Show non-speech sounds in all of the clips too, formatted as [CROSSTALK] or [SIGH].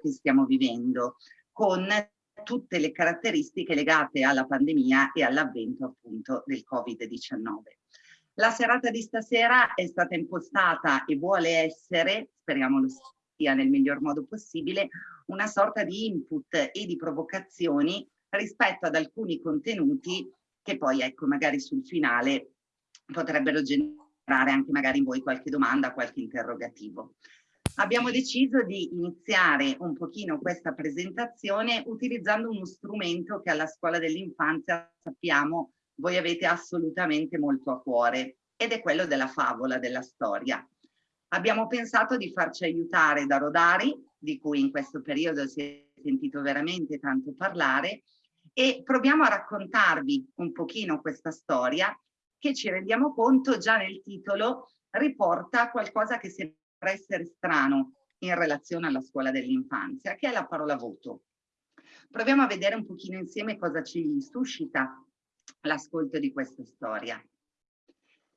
che stiamo vivendo, con tutte le caratteristiche legate alla pandemia e all'avvento appunto del Covid-19. La serata di stasera è stata impostata e vuole essere, speriamo lo sia nel miglior modo possibile, una sorta di input e di provocazioni rispetto ad alcuni contenuti che poi ecco magari sul finale potrebbero generare anche magari in voi qualche domanda, qualche interrogativo. Abbiamo deciso di iniziare un pochino questa presentazione utilizzando uno strumento che alla scuola dell'infanzia sappiamo voi avete assolutamente molto a cuore ed è quello della favola, della storia. Abbiamo pensato di farci aiutare da Rodari, di cui in questo periodo si è sentito veramente tanto parlare, e proviamo a raccontarvi un pochino questa storia che ci rendiamo conto già nel titolo riporta qualcosa che sembra essere strano in relazione alla scuola dell'infanzia, che è la parola voto. Proviamo a vedere un pochino insieme cosa ci suscita l'ascolto di questa storia.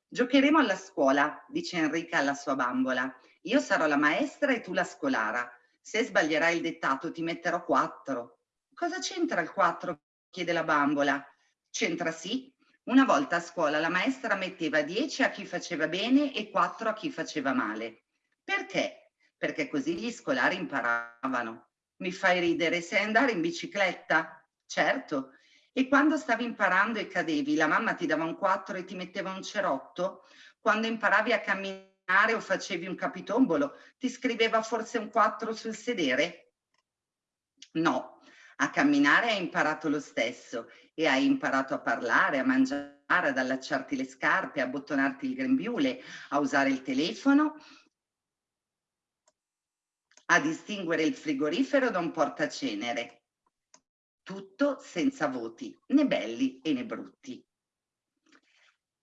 Giocheremo alla scuola, dice Enrica alla sua bambola. Io sarò la maestra e tu la scolara. Se sbaglierai il dettato ti metterò quattro. Cosa c'entra il quattro? chiede la bambola. C'entra sì. Una volta a scuola la maestra metteva dieci a chi faceva bene e quattro a chi faceva male. Perché? Perché così gli scolari imparavano. Mi fai ridere, sai andare in bicicletta? Certo. E quando stavi imparando e cadevi, la mamma ti dava un quattro e ti metteva un cerotto? Quando imparavi a camminare o facevi un capitombolo, ti scriveva forse un quattro sul sedere? No, a camminare hai imparato lo stesso e hai imparato a parlare, a mangiare, ad allacciarti le scarpe, a bottonarti il grembiule, a usare il telefono a distinguere il frigorifero da un portacenere. Tutto senza voti, né belli e né brutti.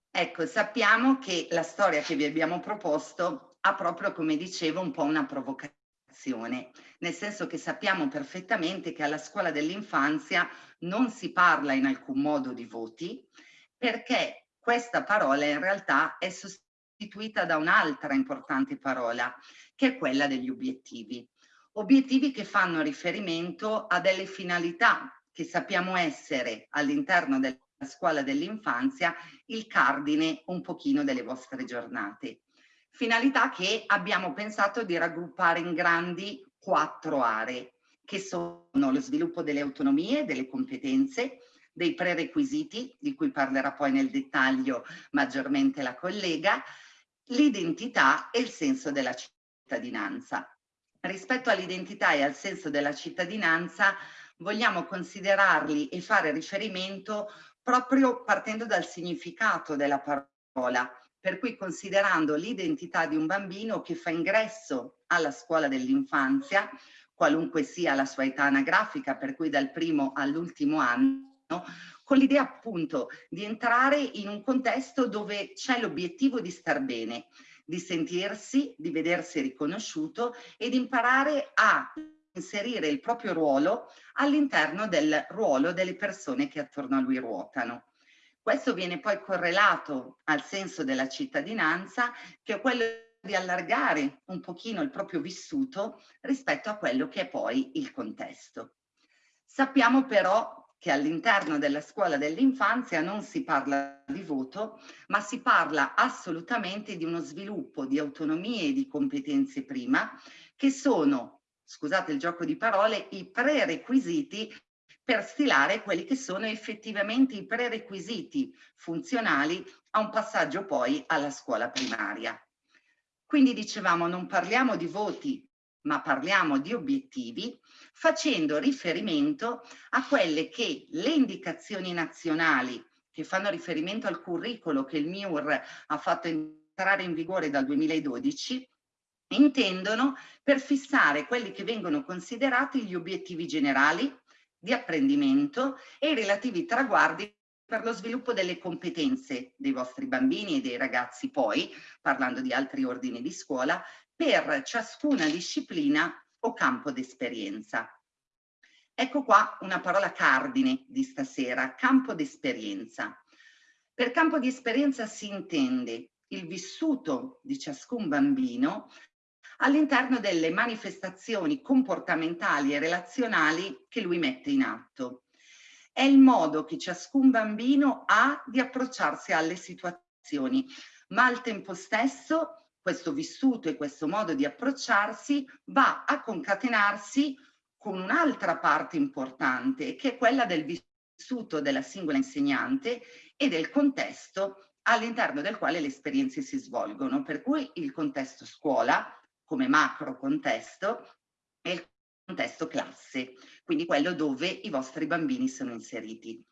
Ecco, sappiamo che la storia che vi abbiamo proposto ha proprio, come dicevo, un po' una provocazione, nel senso che sappiamo perfettamente che alla scuola dell'infanzia non si parla in alcun modo di voti, perché questa parola in realtà è sostituita da un'altra importante parola, che è quella degli obiettivi. Obiettivi che fanno riferimento a delle finalità che sappiamo essere all'interno della scuola dell'infanzia il cardine un pochino delle vostre giornate. Finalità che abbiamo pensato di raggruppare in grandi quattro aree, che sono lo sviluppo delle autonomie, delle competenze, dei prerequisiti, di cui parlerà poi nel dettaglio maggiormente la collega, l'identità e il senso della città cittadinanza. Rispetto all'identità e al senso della cittadinanza vogliamo considerarli e fare riferimento proprio partendo dal significato della parola, per cui considerando l'identità di un bambino che fa ingresso alla scuola dell'infanzia, qualunque sia la sua età anagrafica, per cui dal primo all'ultimo anno, con l'idea appunto di entrare in un contesto dove c'è l'obiettivo di star bene, di sentirsi, di vedersi riconosciuto e di imparare a inserire il proprio ruolo all'interno del ruolo delle persone che attorno a lui ruotano. Questo viene poi correlato al senso della cittadinanza, che è quello di allargare un pochino il proprio vissuto rispetto a quello che è poi il contesto. Sappiamo però che all'interno della scuola dell'infanzia non si parla di voto, ma si parla assolutamente di uno sviluppo di autonomie e di competenze prima, che sono, scusate il gioco di parole, i prerequisiti per stilare quelli che sono effettivamente i prerequisiti funzionali a un passaggio poi alla scuola primaria. Quindi dicevamo non parliamo di voti, ma parliamo di obiettivi facendo riferimento a quelle che le indicazioni nazionali che fanno riferimento al curriculum che il MIUR ha fatto entrare in vigore dal 2012 intendono per fissare quelli che vengono considerati gli obiettivi generali di apprendimento e i relativi traguardi per lo sviluppo delle competenze dei vostri bambini e dei ragazzi poi, parlando di altri ordini di scuola, per ciascuna disciplina o campo d'esperienza. Ecco qua una parola cardine di stasera, campo d'esperienza. Per campo di esperienza si intende il vissuto di ciascun bambino all'interno delle manifestazioni comportamentali e relazionali che lui mette in atto. È il modo che ciascun bambino ha di approcciarsi alle situazioni, ma al tempo stesso questo vissuto e questo modo di approcciarsi va a concatenarsi con un'altra parte importante che è quella del vissuto della singola insegnante e del contesto all'interno del quale le esperienze si svolgono, per cui il contesto scuola come macro contesto e il contesto classe, quindi quello dove i vostri bambini sono inseriti.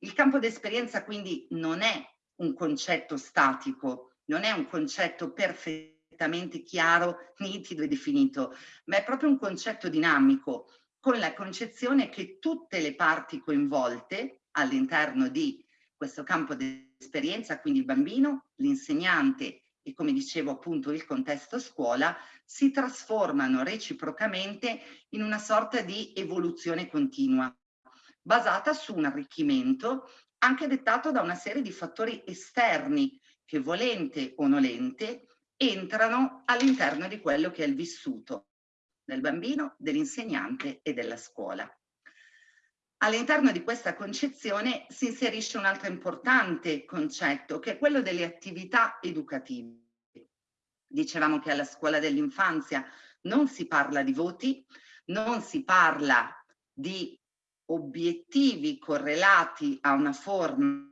Il campo d'esperienza quindi non è un concetto statico, non è un concetto perfettamente chiaro, nitido e definito, ma è proprio un concetto dinamico, con la concezione che tutte le parti coinvolte all'interno di questo campo d'esperienza, quindi il bambino, l'insegnante e come dicevo appunto il contesto scuola, si trasformano reciprocamente in una sorta di evoluzione continua, basata su un arricchimento anche dettato da una serie di fattori esterni che volente o nolente entrano all'interno di quello che è il vissuto del bambino, dell'insegnante e della scuola. All'interno di questa concezione si inserisce un altro importante concetto che è quello delle attività educative. Dicevamo che alla scuola dell'infanzia non si parla di voti, non si parla di obiettivi correlati a una forma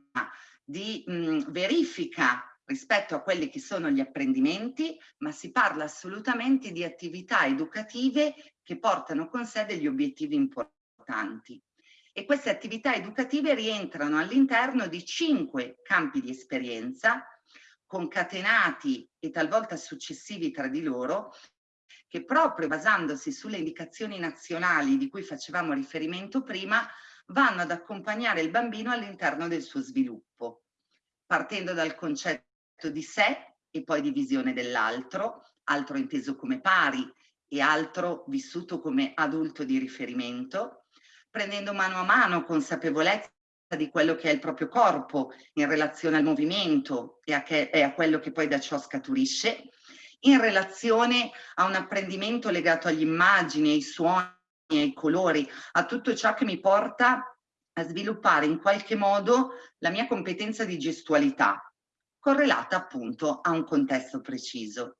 di mh, verifica rispetto a quelli che sono gli apprendimenti, ma si parla assolutamente di attività educative che portano con sé degli obiettivi importanti. E queste attività educative rientrano all'interno di cinque campi di esperienza concatenati e talvolta successivi tra di loro, che proprio basandosi sulle indicazioni nazionali di cui facevamo riferimento prima, vanno ad accompagnare il bambino all'interno del suo sviluppo, partendo dal concetto di sé e poi di visione dell'altro, altro inteso come pari e altro vissuto come adulto di riferimento, prendendo mano a mano consapevolezza di quello che è il proprio corpo in relazione al movimento e a, che, e a quello che poi da ciò scaturisce, in relazione a un apprendimento legato agli immagini, ai suoni, ai colori, a tutto ciò che mi porta a sviluppare in qualche modo la mia competenza di gestualità, correlata appunto a un contesto preciso.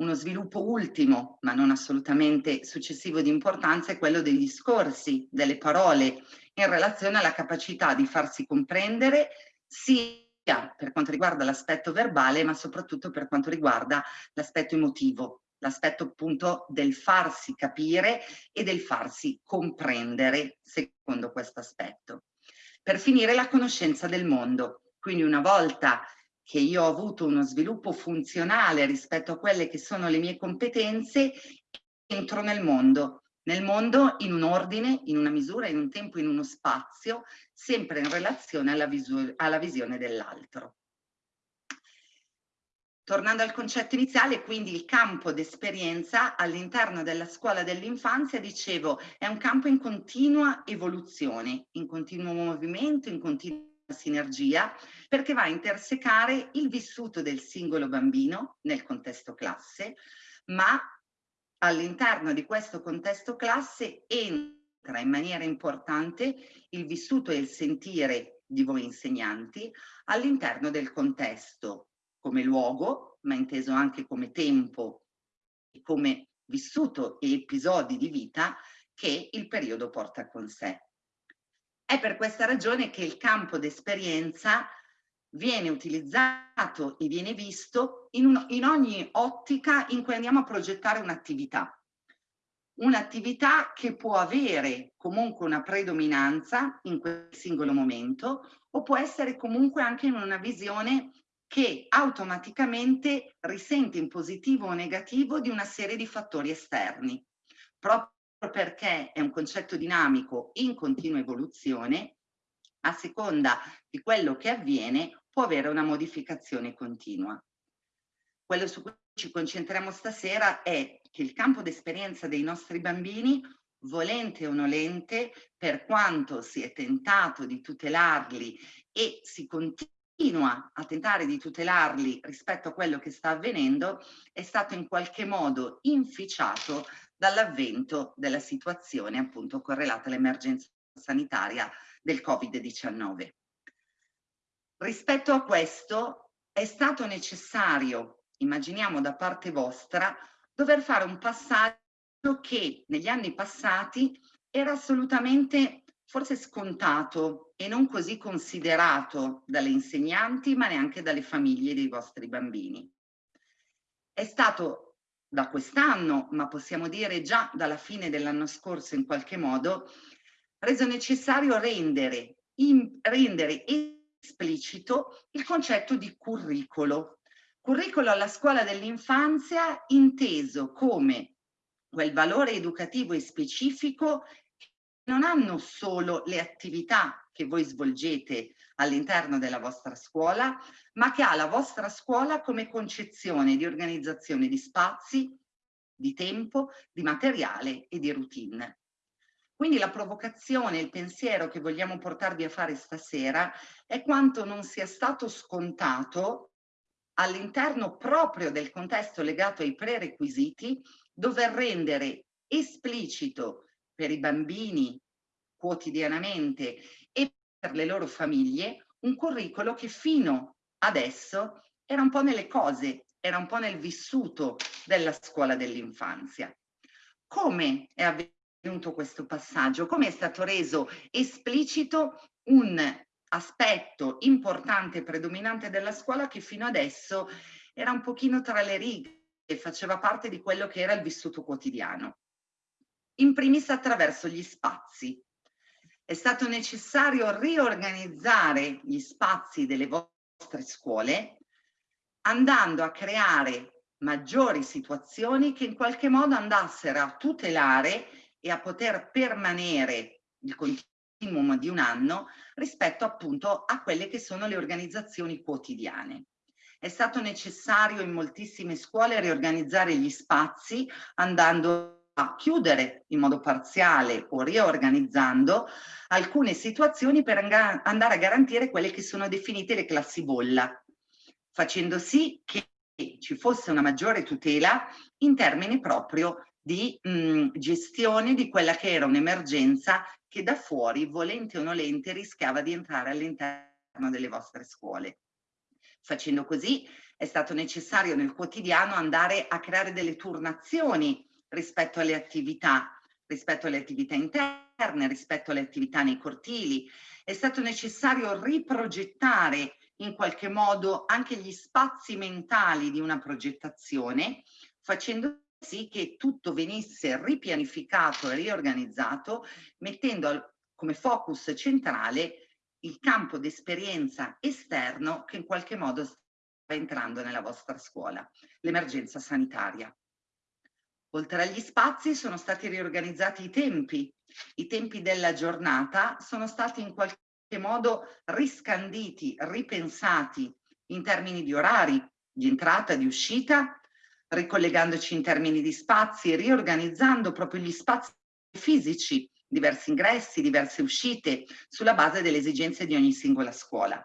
Uno sviluppo ultimo, ma non assolutamente successivo di importanza, è quello dei discorsi, delle parole, in relazione alla capacità di farsi comprendere sia per quanto riguarda l'aspetto verbale, ma soprattutto per quanto riguarda l'aspetto emotivo, l'aspetto appunto del farsi capire e del farsi comprendere secondo questo aspetto. Per finire la conoscenza del mondo, quindi una volta che io ho avuto uno sviluppo funzionale rispetto a quelle che sono le mie competenze, entro nel mondo, nel mondo in un ordine, in una misura, in un tempo, in uno spazio, sempre in relazione alla, alla visione dell'altro. Tornando al concetto iniziale, quindi il campo d'esperienza all'interno della scuola dell'infanzia, dicevo, è un campo in continua evoluzione, in continuo movimento, in continua sinergia perché va a intersecare il vissuto del singolo bambino nel contesto classe, ma all'interno di questo contesto classe entra in maniera importante il vissuto e il sentire di voi insegnanti all'interno del contesto come luogo, ma inteso anche come tempo e come vissuto e episodi di vita che il periodo porta con sé. È per questa ragione che il campo d'esperienza viene utilizzato e viene visto in, un, in ogni ottica in cui andiamo a progettare un'attività. Un'attività che può avere comunque una predominanza in quel singolo momento o può essere comunque anche in una visione che automaticamente risente in positivo o negativo di una serie di fattori esterni, proprio perché è un concetto dinamico in continua evoluzione, a seconda di quello che avviene può avere una modificazione continua. Quello su cui ci concentriamo stasera è che il campo d'esperienza dei nostri bambini, volente o nolente, per quanto si è tentato di tutelarli e si continua continua a tentare di tutelarli rispetto a quello che sta avvenendo è stato in qualche modo inficiato dall'avvento della situazione appunto correlata all'emergenza sanitaria del Covid-19. Rispetto a questo è stato necessario, immaginiamo da parte vostra, dover fare un passaggio che negli anni passati era assolutamente forse scontato e non così considerato dalle insegnanti ma neanche dalle famiglie dei vostri bambini. È stato da quest'anno, ma possiamo dire già dalla fine dell'anno scorso in qualche modo, reso necessario rendere, in, rendere esplicito il concetto di curricolo. Curricolo alla scuola dell'infanzia inteso come quel valore educativo e specifico non hanno solo le attività che voi svolgete all'interno della vostra scuola, ma che ha la vostra scuola come concezione di organizzazione di spazi, di tempo, di materiale e di routine. Quindi la provocazione, il pensiero che vogliamo portarvi a fare stasera è quanto non sia stato scontato all'interno proprio del contesto legato ai prerequisiti dover rendere esplicito per i bambini quotidianamente e per le loro famiglie un curriculum che fino adesso era un po' nelle cose, era un po' nel vissuto della scuola dell'infanzia. Come è avvenuto questo passaggio? Come è stato reso esplicito un aspetto importante e predominante della scuola che fino adesso era un pochino tra le righe e faceva parte di quello che era il vissuto quotidiano in primis attraverso gli spazi. È stato necessario riorganizzare gli spazi delle vostre scuole andando a creare maggiori situazioni che in qualche modo andassero a tutelare e a poter permanere il continuum di un anno rispetto appunto a quelle che sono le organizzazioni quotidiane. È stato necessario in moltissime scuole riorganizzare gli spazi andando a chiudere in modo parziale o riorganizzando alcune situazioni per andare a garantire quelle che sono definite le classi bolla, facendo sì che ci fosse una maggiore tutela in termini proprio di mh, gestione di quella che era un'emergenza che da fuori, volente o nolente, rischiava di entrare all'interno delle vostre scuole. Facendo così è stato necessario nel quotidiano andare a creare delle turnazioni rispetto alle attività, rispetto alle attività interne, rispetto alle attività nei cortili. È stato necessario riprogettare in qualche modo anche gli spazi mentali di una progettazione, facendo sì che tutto venisse ripianificato e riorganizzato, mettendo come focus centrale il campo d'esperienza esterno che in qualche modo sta entrando nella vostra scuola, l'emergenza sanitaria. Oltre agli spazi sono stati riorganizzati i tempi. I tempi della giornata sono stati in qualche modo riscanditi, ripensati in termini di orari, di entrata, di uscita, ricollegandoci in termini di spazi riorganizzando proprio gli spazi fisici, diversi ingressi, diverse uscite, sulla base delle esigenze di ogni singola scuola.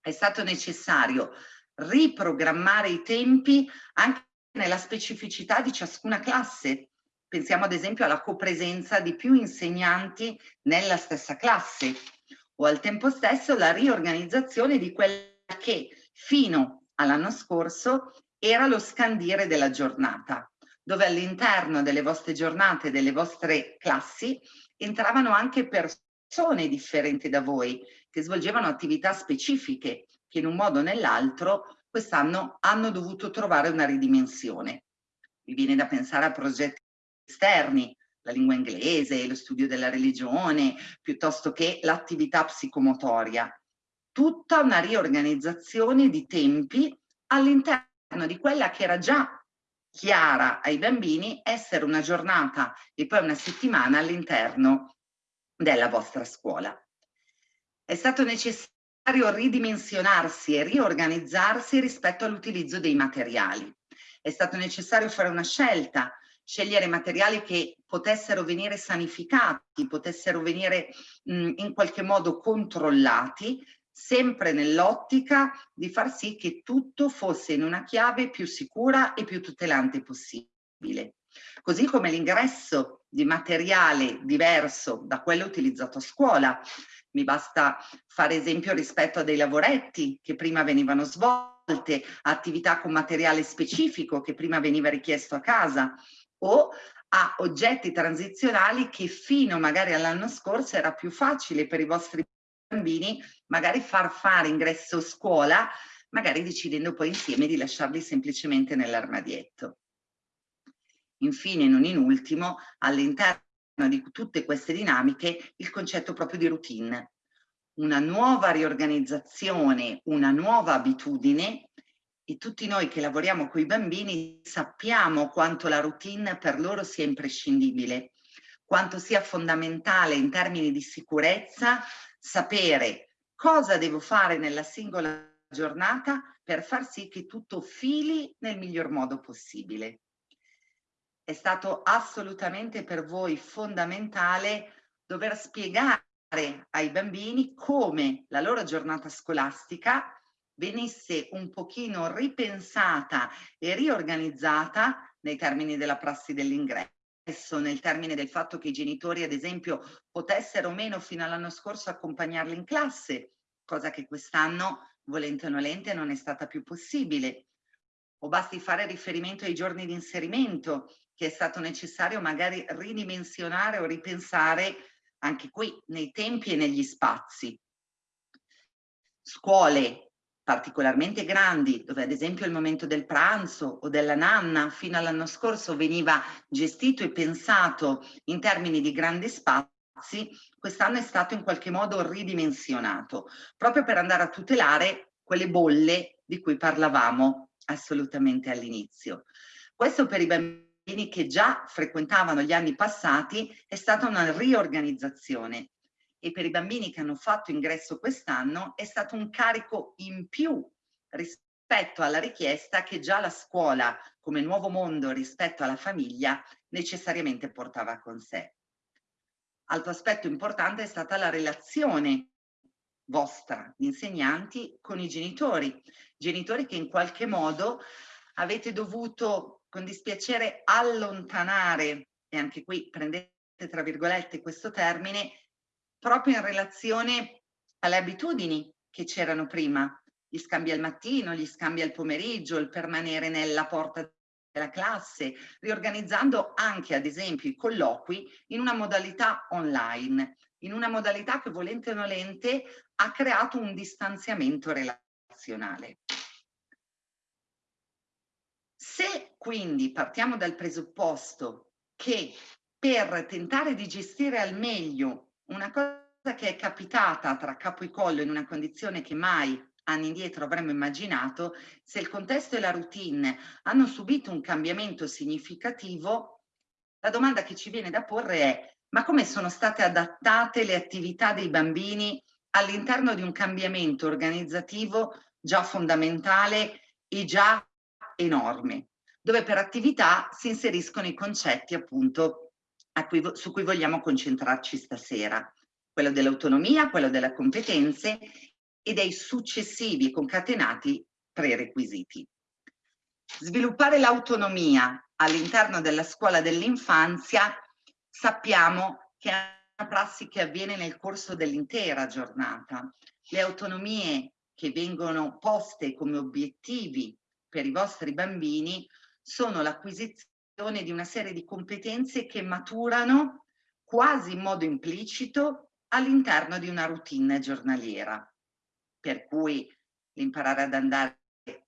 È stato necessario riprogrammare i tempi anche nella specificità di ciascuna classe. Pensiamo ad esempio alla copresenza di più insegnanti nella stessa classe o al tempo stesso la riorganizzazione di quella che fino all'anno scorso era lo scandire della giornata, dove all'interno delle vostre giornate, delle vostre classi, entravano anche persone differenti da voi, che svolgevano attività specifiche, che in un modo o nell'altro quest'anno hanno dovuto trovare una ridimensione. Mi viene da pensare a progetti esterni, la lingua inglese, lo studio della religione, piuttosto che l'attività psicomotoria. Tutta una riorganizzazione di tempi all'interno di quella che era già chiara ai bambini essere una giornata e poi una settimana all'interno della vostra scuola. È stato necessario ridimensionarsi e riorganizzarsi rispetto all'utilizzo dei materiali. È stato necessario fare una scelta, scegliere materiali che potessero venire sanificati, potessero venire mh, in qualche modo controllati, sempre nell'ottica di far sì che tutto fosse in una chiave più sicura e più tutelante possibile. Così come l'ingresso di materiale diverso da quello utilizzato a scuola. Mi basta fare esempio rispetto a dei lavoretti che prima venivano svolte, attività con materiale specifico che prima veniva richiesto a casa o a oggetti transizionali che fino magari all'anno scorso era più facile per i vostri bambini magari far fare ingresso scuola, magari decidendo poi insieme di lasciarli semplicemente nell'armadietto. Infine, non in ultimo, all'interno di tutte queste dinamiche, il concetto proprio di routine. Una nuova riorganizzazione, una nuova abitudine e tutti noi che lavoriamo con i bambini sappiamo quanto la routine per loro sia imprescindibile, quanto sia fondamentale in termini di sicurezza sapere cosa devo fare nella singola giornata per far sì che tutto fili nel miglior modo possibile. È stato assolutamente per voi fondamentale dover spiegare ai bambini come la loro giornata scolastica venisse un pochino ripensata e riorganizzata nei termini della prassi dell'ingresso nel termine del fatto che i genitori, ad esempio, potessero o meno fino all'anno scorso accompagnarli in classe, cosa che quest'anno, volente o nolente, non è stata più possibile. O basti fare riferimento ai giorni di inserimento, che è stato necessario magari ridimensionare o ripensare anche qui nei tempi e negli spazi. Scuole particolarmente grandi, dove ad esempio il momento del pranzo o della nanna fino all'anno scorso veniva gestito e pensato in termini di grandi spazi, quest'anno è stato in qualche modo ridimensionato, proprio per andare a tutelare quelle bolle di cui parlavamo assolutamente all'inizio. Questo per i bambini che già frequentavano gli anni passati è stata una riorganizzazione e per i bambini che hanno fatto ingresso quest'anno è stato un carico in più rispetto alla richiesta che già la scuola come nuovo mondo rispetto alla famiglia necessariamente portava con sé. Altro aspetto importante è stata la relazione vostra, insegnanti, con i genitori, genitori che in qualche modo avete dovuto con dispiacere allontanare, e anche qui prendete tra virgolette questo termine, proprio in relazione alle abitudini che c'erano prima, gli scambi al mattino, gli scambi al pomeriggio, il permanere nella porta della classe, riorganizzando anche ad esempio i colloqui in una modalità online, in una modalità che volente o nolente ha creato un distanziamento relazionale. Se quindi partiamo dal presupposto che per tentare di gestire al meglio una cosa che è capitata tra capo e collo in una condizione che mai anni indietro avremmo immaginato, se il contesto e la routine hanno subito un cambiamento significativo, la domanda che ci viene da porre è ma come sono state adattate le attività dei bambini all'interno di un cambiamento organizzativo già fondamentale e già enorme, dove per attività si inseriscono i concetti appunto cui, su cui vogliamo concentrarci stasera, quello dell'autonomia, quello delle competenze e dei successivi concatenati prerequisiti. Sviluppare l'autonomia all'interno della scuola dell'infanzia sappiamo che è una prassi che avviene nel corso dell'intera giornata. Le autonomie che vengono poste come obiettivi per i vostri bambini sono l'acquisizione di una serie di competenze che maturano quasi in modo implicito all'interno di una routine giornaliera. Per cui l'imparare ad andare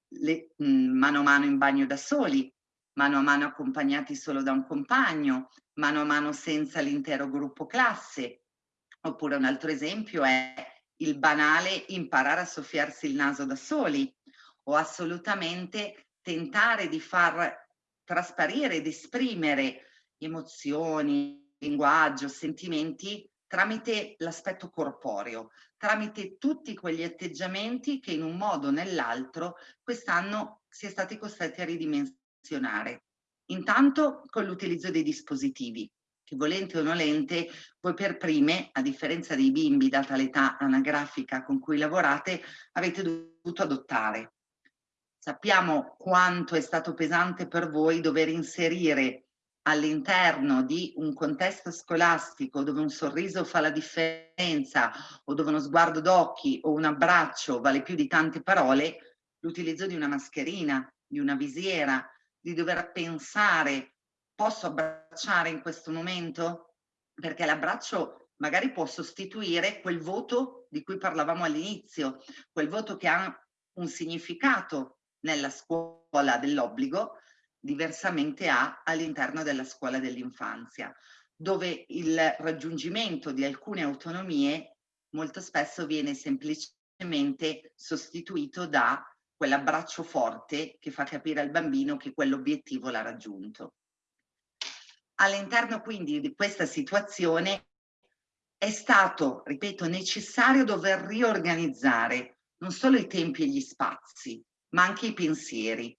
le, mh, mano a mano in bagno da soli, mano a mano accompagnati solo da un compagno, mano a mano senza l'intero gruppo classe. Oppure un altro esempio è il banale imparare a soffiarsi il naso da soli o assolutamente tentare di far trasparire ed esprimere emozioni, linguaggio, sentimenti tramite l'aspetto corporeo, tramite tutti quegli atteggiamenti che in un modo o nell'altro quest'anno si è stati costretti a ridimensionare. Intanto con l'utilizzo dei dispositivi, che volente o nolente, voi per prime, a differenza dei bimbi, data l'età anagrafica con cui lavorate, avete dovuto adottare. Sappiamo quanto è stato pesante per voi dover inserire all'interno di un contesto scolastico dove un sorriso fa la differenza o dove uno sguardo d'occhi o un abbraccio vale più di tante parole, l'utilizzo di una mascherina, di una visiera, di dover pensare posso abbracciare in questo momento? Perché l'abbraccio magari può sostituire quel voto di cui parlavamo all'inizio, quel voto che ha un significato nella scuola dell'obbligo, diversamente ha all'interno della scuola dell'infanzia, dove il raggiungimento di alcune autonomie molto spesso viene semplicemente sostituito da quell'abbraccio forte che fa capire al bambino che quell'obiettivo l'ha raggiunto. All'interno quindi di questa situazione è stato, ripeto, necessario dover riorganizzare non solo i tempi e gli spazi, ma anche i pensieri.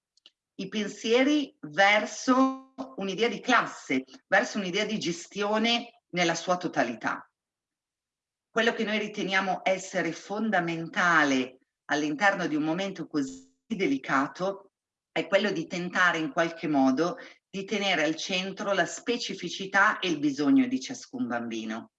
I pensieri verso un'idea di classe, verso un'idea di gestione nella sua totalità. Quello che noi riteniamo essere fondamentale all'interno di un momento così delicato è quello di tentare in qualche modo di tenere al centro la specificità e il bisogno di ciascun bambino.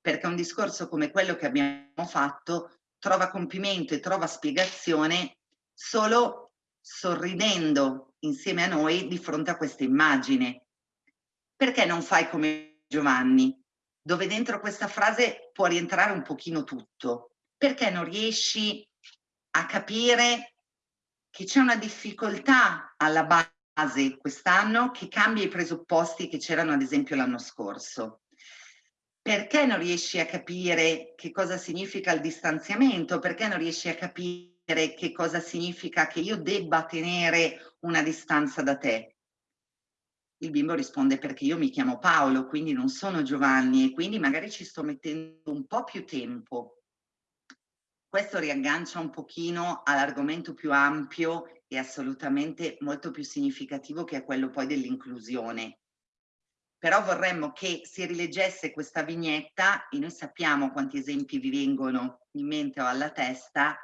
Perché un discorso come quello che abbiamo fatto trova compimento e trova spiegazione solo sorridendo insieme a noi di fronte a questa immagine. Perché non fai come Giovanni? Dove dentro questa frase può rientrare un pochino tutto. Perché non riesci a capire che c'è una difficoltà alla base quest'anno che cambia i presupposti che c'erano ad esempio l'anno scorso. Perché non riesci a capire che cosa significa il distanziamento? Perché non riesci a capire che cosa significa che io debba tenere una distanza da te? Il bimbo risponde perché io mi chiamo Paolo, quindi non sono Giovanni e quindi magari ci sto mettendo un po' più tempo questo riaggancia un pochino all'argomento più ampio e assolutamente molto più significativo che è quello poi dell'inclusione. Però vorremmo che si rileggesse questa vignetta e noi sappiamo quanti esempi vi vengono in mente o alla testa,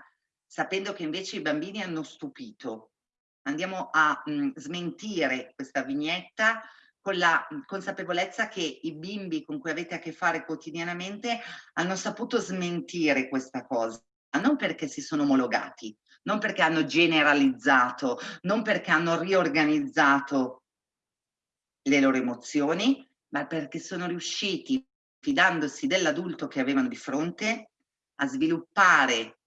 sapendo che invece i bambini hanno stupito. Andiamo a mh, mm, smentire questa vignetta con la consapevolezza che i bimbi con cui avete a che fare quotidianamente hanno saputo smentire questa cosa non perché si sono omologati, non perché hanno generalizzato, non perché hanno riorganizzato le loro emozioni, ma perché sono riusciti, fidandosi dell'adulto che avevano di fronte, a sviluppare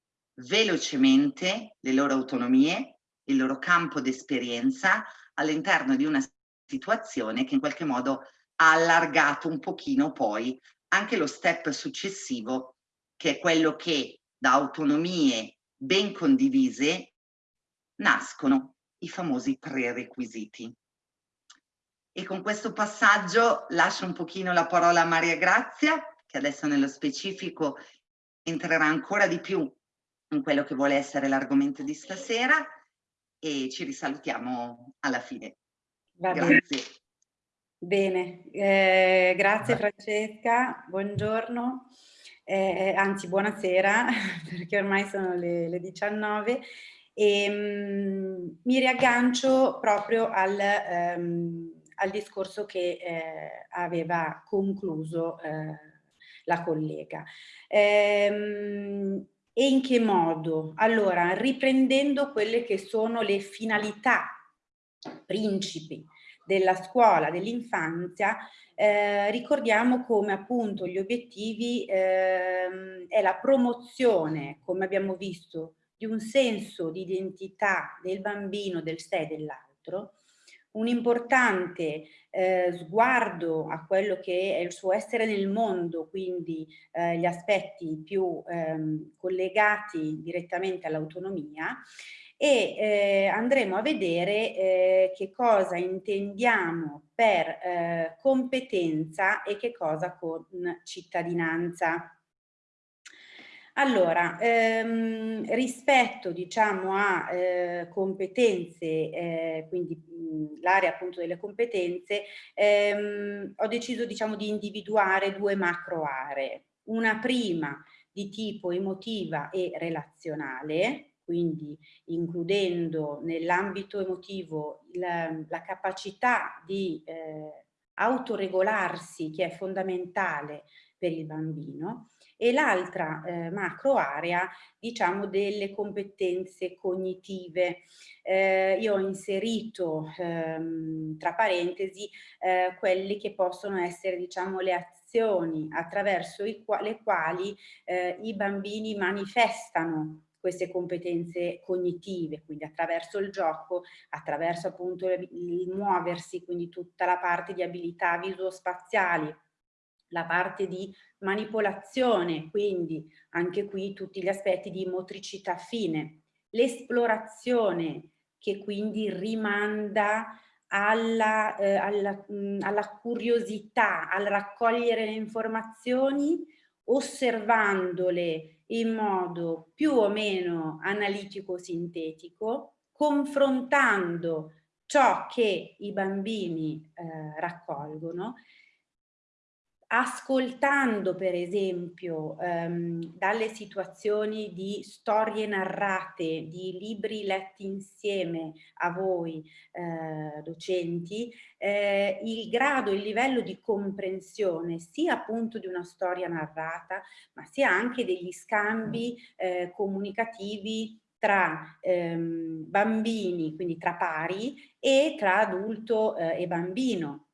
velocemente le loro autonomie, il loro campo d'esperienza all'interno di una situazione che in qualche modo ha allargato un pochino poi anche lo step successivo che è quello che da autonomie ben condivise nascono i famosi prerequisiti. E con questo passaggio lascio un pochino la parola a Maria Grazia, che adesso nello specifico entrerà ancora di più in quello che vuole essere l'argomento di stasera e ci risalutiamo alla fine. Va grazie. Bene, bene. Eh, grazie Francesca, buongiorno eh, anzi buonasera [LAUGHS] perché ormai sono le, le 19 e mh, mi riaggancio proprio al, ehm, al discorso che eh, aveva concluso eh, la collega. Ehm, e in che modo? Allora, riprendendo quelle che sono le finalità principi della scuola dell'infanzia, eh, ricordiamo come appunto gli obiettivi eh, è la promozione, come abbiamo visto, di un senso di identità del bambino, del sé e dell'altro, un importante eh, sguardo a quello che è il suo essere nel mondo, quindi eh, gli aspetti più ehm, collegati direttamente all'autonomia e eh, andremo a vedere eh, che cosa intendiamo per eh, competenza e che cosa con cittadinanza. Allora, ehm, rispetto diciamo a eh, competenze, eh, quindi l'area appunto delle competenze, ehm, ho deciso diciamo di individuare due macro aree. Una prima di tipo emotiva e relazionale, quindi includendo nell'ambito emotivo la, la, capacità di eh, autoregolarsi che è fondamentale per il bambino e l'altra eh, macro area diciamo delle competenze cognitive. Eh, io ho inserito ehm, tra parentesi eh, quelli che possono essere diciamo le azioni attraverso qua le quali eh, i bambini manifestano queste competenze cognitive, quindi attraverso il gioco, attraverso appunto il muoversi, quindi tutta la parte di abilità visuospaziali, la parte di manipolazione, quindi anche qui tutti gli aspetti di motricità fine, l'esplorazione che quindi rimanda alla, eh, alla, mh, alla curiosità, al raccogliere le informazioni, osservandole in modo più o meno analitico-sintetico, confrontando ciò che i bambini eh, raccolgono ascoltando per esempio ehm, dalle situazioni di storie narrate, di libri letti insieme a voi eh, docenti, eh, il grado, il livello di comprensione sia appunto di una storia narrata, ma sia anche degli scambi eh, comunicativi tra ehm, bambini, quindi tra pari, e tra adulto eh, e bambino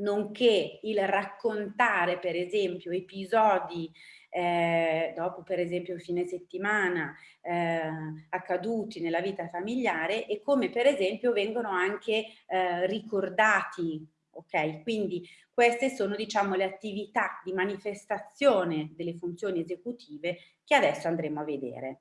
nonché il raccontare per esempio episodi eh, dopo per esempio il fine settimana eh, accaduti nella vita familiare e come per esempio vengono anche eh, ricordati ok? Quindi queste sono diciamo le attività di manifestazione delle funzioni esecutive che adesso andremo a vedere.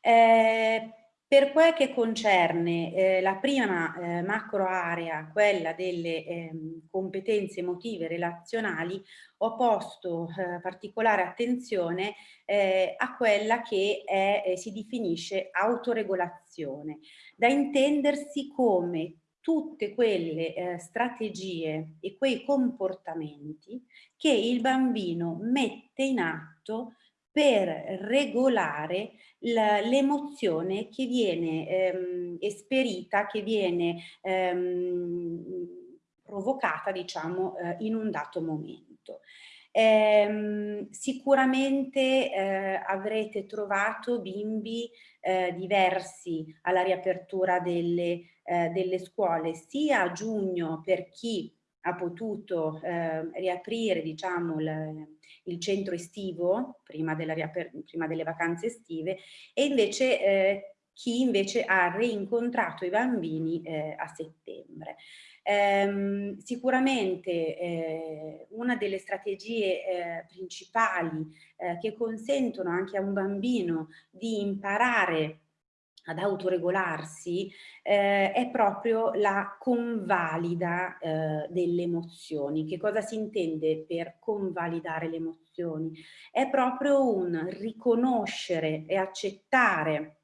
Eh, per quel che concerne eh, la prima eh, macro area, quella delle eh, competenze emotive relazionali, ho posto eh, particolare attenzione eh, a quella che è, eh, si definisce autoregolazione, da intendersi come tutte quelle strategie e quei comportamenti che il bambino mette in atto per regolare l'emozione che viene ehm, esperita, che viene ehm, provocata, diciamo, eh, in un dato momento. Eh, sicuramente eh, avrete trovato bimbi eh, diversi alla riapertura delle, eh, delle scuole, sia a giugno per chi ha potuto ehm, riaprire diciamo, il, centro estivo prima, prima, delle vacanze estive e invece eh, chi invece ha reincontrato i bambini eh, a settembre. Ehm, sicuramente eh, una delle strategie eh, principali eh, che consentono anche a un bambino di imparare ad autoregolarsi eh, è proprio la convalida eh, delle emozioni. Che cosa si intende per convalidare le emozioni? È proprio un riconoscere e accettare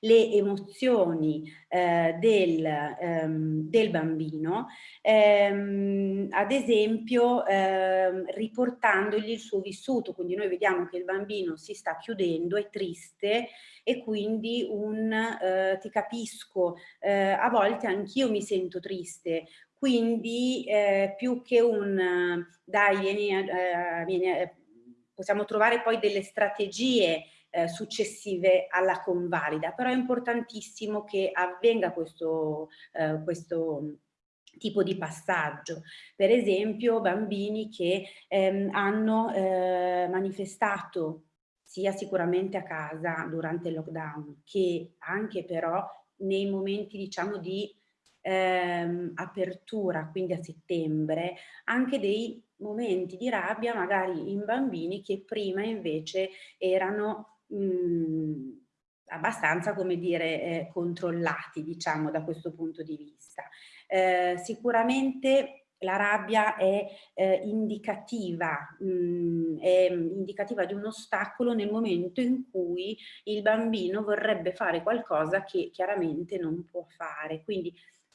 le emozioni eh, del, ehm, del, bambino, ehm, ad esempio ehm, riportandogli il suo vissuto, quindi noi vediamo che il bambino si sta chiudendo, è triste e quindi un eh, ti capisco, eh, a volte anch'io mi sento triste, quindi eh, più che un dai vieni, eh, vieni possiamo trovare poi delle strategie eh, successive alla convalida, però è importantissimo che avvenga questo, eh, questo tipo di passaggio. Per esempio bambini che ehm, hanno eh, manifestato sia sicuramente a casa durante il lockdown che anche però nei momenti diciamo di ehm, apertura, quindi a settembre, anche dei momenti di rabbia magari in bambini che prima invece erano mh, mhmm, abbastanza, come dire, eh, controllati, diciamo, da questo punto di vista. Eh, sicuramente la rabbia è eh, indicativa, mh, mm, è indicativa di un ostacolo nel momento in cui il bambino vorrebbe fare qualcosa che chiaramente non può fare. Quindi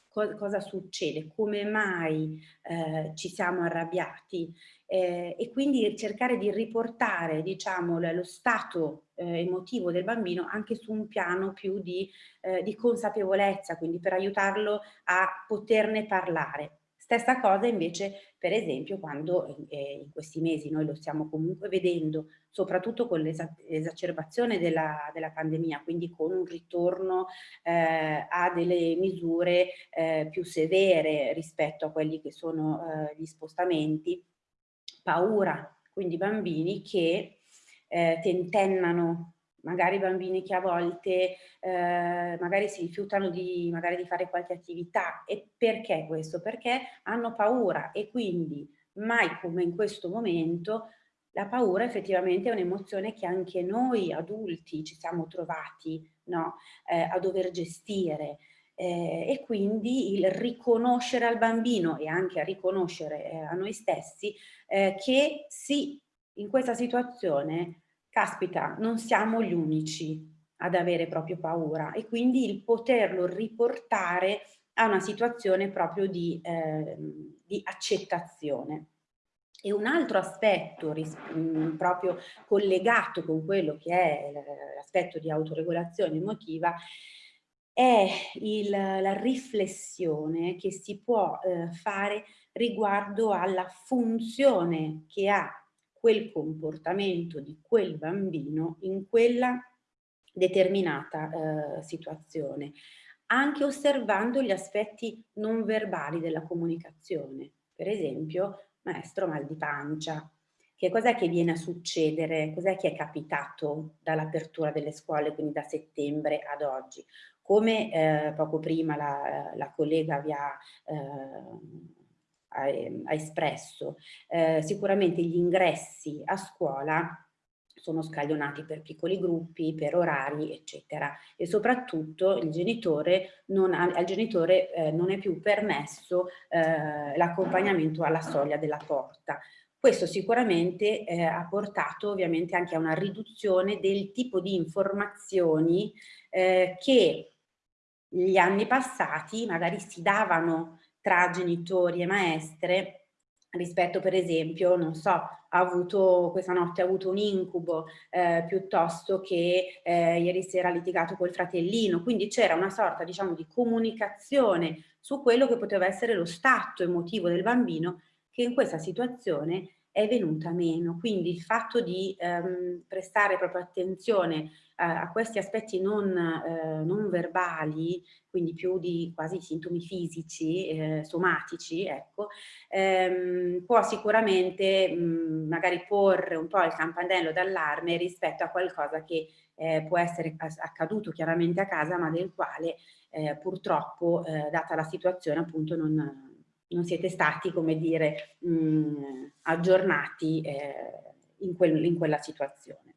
co cosa succede? Come mai eh, ci siamo arrabbiati? Eh, e quindi cercare di riportare diciamo, lo stato eh, emotivo del bambino anche su un piano più di, eh, di consapevolezza, quindi per aiutarlo a poterne parlare. Stessa cosa invece per esempio quando eh, in questi mesi noi lo stiamo comunque vedendo, soprattutto con l'esacerbazione della, della, pandemia, quindi con un ritorno eh, a delle misure eh, più severe rispetto a quelli che sono eh, gli spostamenti, paura, quindi bambini che eh, tentennano magari bambini che a volte eh, magari si rifiutano di, magari di fare qualche attività. E perché questo? Perché hanno paura e quindi mai come in questo momento la paura effettivamente è un'emozione che anche noi adulti ci siamo trovati no? eh, a dover gestire. Eh, e quindi il riconoscere al bambino e anche a riconoscere eh, a noi stessi eh, che sì, in questa situazione caspita, non siamo gli unici ad avere proprio paura e quindi il poterlo riportare a una situazione proprio di, eh, di accettazione. E un altro aspetto mh, proprio collegato con quello che è l'aspetto di autoregolazione emotiva è il, la riflessione che si può eh, fare riguardo alla funzione che ha quel comportamento di quel bambino in quella determinata eh, situazione, anche osservando gli aspetti non verbali della comunicazione. Per esempio, maestro mal di pancia. Che cos'è che viene a succedere? Cos'è che è capitato dall'apertura delle scuole, quindi da settembre ad oggi? Come eh, poco prima la, la collega vi ha eh, ha, ehm, ha espresso, eh, sicuramente gli ingressi a scuola sono scaglionati per piccoli gruppi, per orari, eccetera. E soprattutto genitore ha, al genitore eh, non è più permesso eh, l'accompagnamento alla soglia della porta. Questo sicuramente eh, ha portato ovviamente anche a una riduzione del tipo di informazioni eh, che gli anni passati magari si davano tra genitori e maestre rispetto per esempio, non so, ha avuto, questa notte ha avuto un incubo eh, piuttosto che eh, ieri sera ha litigato col fratellino, quindi c'era una sorta diciamo di comunicazione su quello che poteva essere lo stato emotivo del bambino che in questa situazione è venuta meno. Quindi il fatto di ehm, prestare proprio attenzione a, a questi aspetti non, eh, non, verbali, quindi più di quasi sintomi fisici, eh, somatici, ecco, ehm, può sicuramente mh, magari porre un po' il campanello d'allarme rispetto a qualcosa che eh, può essere accaduto chiaramente a casa, ma del quale eh, purtroppo, eh, data la situazione, appunto non non siete stati, come dire, mh, aggiornati eh, in, quel, in, quella situazione.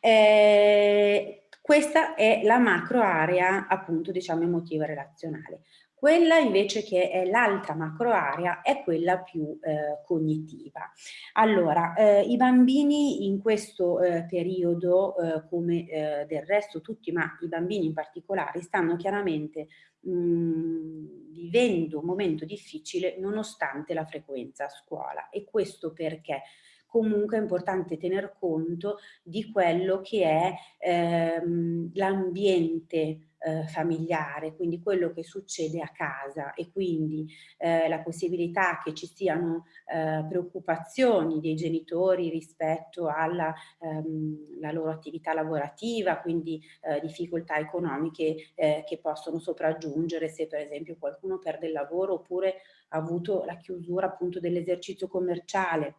Eh, questa è la macro area, appunto, diciamo, emotiva relazionale. Quella invece che è l'altra macro area è quella più eh, cognitiva. Allora, eh, i bambini in questo eh, periodo, eh, come eh, del resto tutti, ma i bambini in particolare, stanno chiaramente mh, mm, vivendo un momento difficile nonostante la frequenza a scuola. E questo perché? comunque è importante tener conto di quello che è ehm, l'ambiente eh, familiare, quindi quello che succede a casa e quindi eh, la possibilità che ci siano eh, preoccupazioni dei genitori rispetto alla ehm, loro attività lavorativa, quindi eh, difficoltà economiche eh, che possono sopraggiungere se per esempio qualcuno perde il lavoro oppure ha avuto la chiusura appunto dell'esercizio commerciale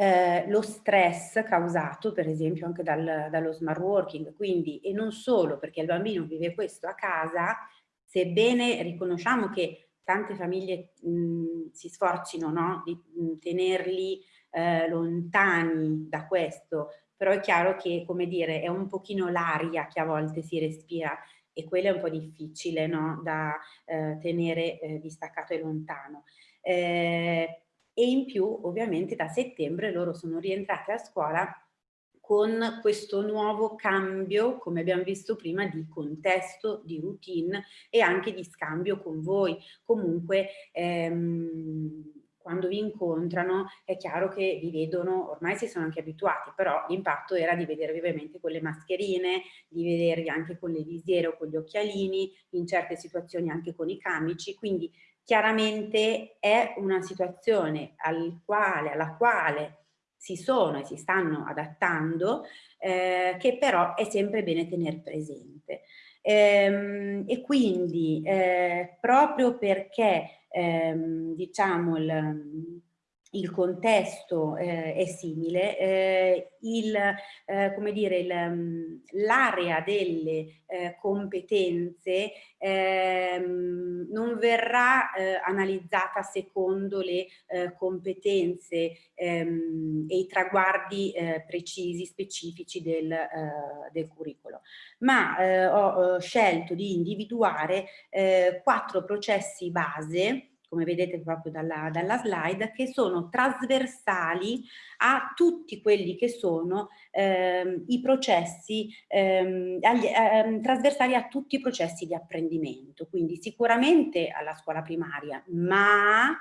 eh, lo stress causato per esempio anche dal, dallo smart working, quindi e non solo perché il bambino vive questo a casa, sebbene riconosciamo che tante famiglie mh, si sforzino no, di mh, tenerli eh, lontani da questo, però è chiaro che, come dire, è un pochino l'aria che a volte si respira e quello è un po' difficile no? da eh, tenere eh, distaccato e lontano. Eh, e in più ovviamente da settembre loro sono rientrate a scuola con questo nuovo cambio, come abbiamo visto prima, di contesto, di routine e anche di scambio con voi. Comunque ehm, quando vi incontrano è chiaro che vi vedono, ormai si sono anche abituati, però l'impatto era di vedervi ovviamente con le mascherine, di vedervi anche con le visiere o con gli occhialini, in certe situazioni anche con i camici, quindi chiaramente è una situazione al quale, alla quale si sono e si stanno adattando, eh, che però è sempre bene tenere presente. Ehm, e quindi eh, proprio perché ehm, diciamo il, il contesto eh, è simile, eh, eh, l'area delle eh, competenze ehm, non verrà eh, analizzata secondo le eh, competenze ehm, e i traguardi precisi, specifici del, del curriculum, ma ho scelto di individuare quattro processi base come vedete proprio dalla, dalla, slide, che sono trasversali a tutti quelli che sono ehm, i processi, ehm, agli, ehm, trasversali a tutti i processi di apprendimento, quindi sicuramente alla scuola primaria, ma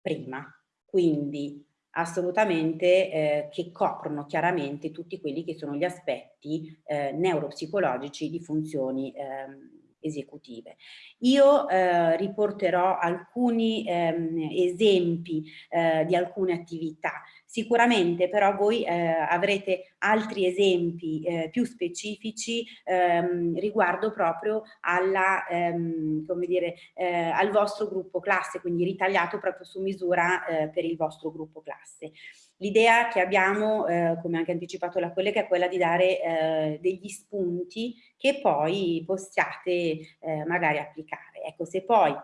prima, quindi assolutamente eh, che coprono chiaramente tutti quelli che sono gli aspetti eh, neuropsicologici di funzioni ehm, esecutive. Io eh, riporterò alcuni ehm, esempi eh, di alcune attività, sicuramente però voi eh, avrete altri esempi eh, più specifici ehm, riguardo proprio alla, ehm, come dire, eh, al vostro gruppo classe, quindi ritagliato proprio su misura eh, per il vostro gruppo classe. L'idea che abbiamo, eh, come anche anticipato la collega, è quella di dare eh, degli spunti che poi possiate eh, magari applicare. Ecco, se poi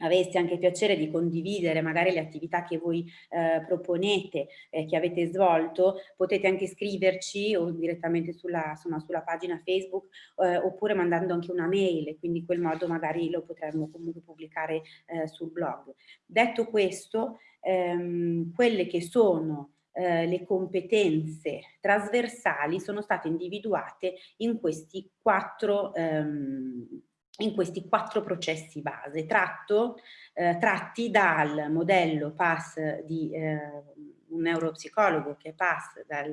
aveste anche piacere di condividere magari le attività che voi eh, proponete, eh, che avete svolto, potete anche scriverci o direttamente sulla, insomma, sulla pagina Facebook eh, oppure mandando anche una mail, quindi in quel modo magari lo potremmo comunque pubblicare eh, sul blog. Detto questo, ehm, quelle che sono eh, le competenze trasversali sono state individuate in questi quattro, ehm, in questi quattro processi base, tratto, eh, tratti dal modello PAS di eh, un neuropsicologo che è PAS dal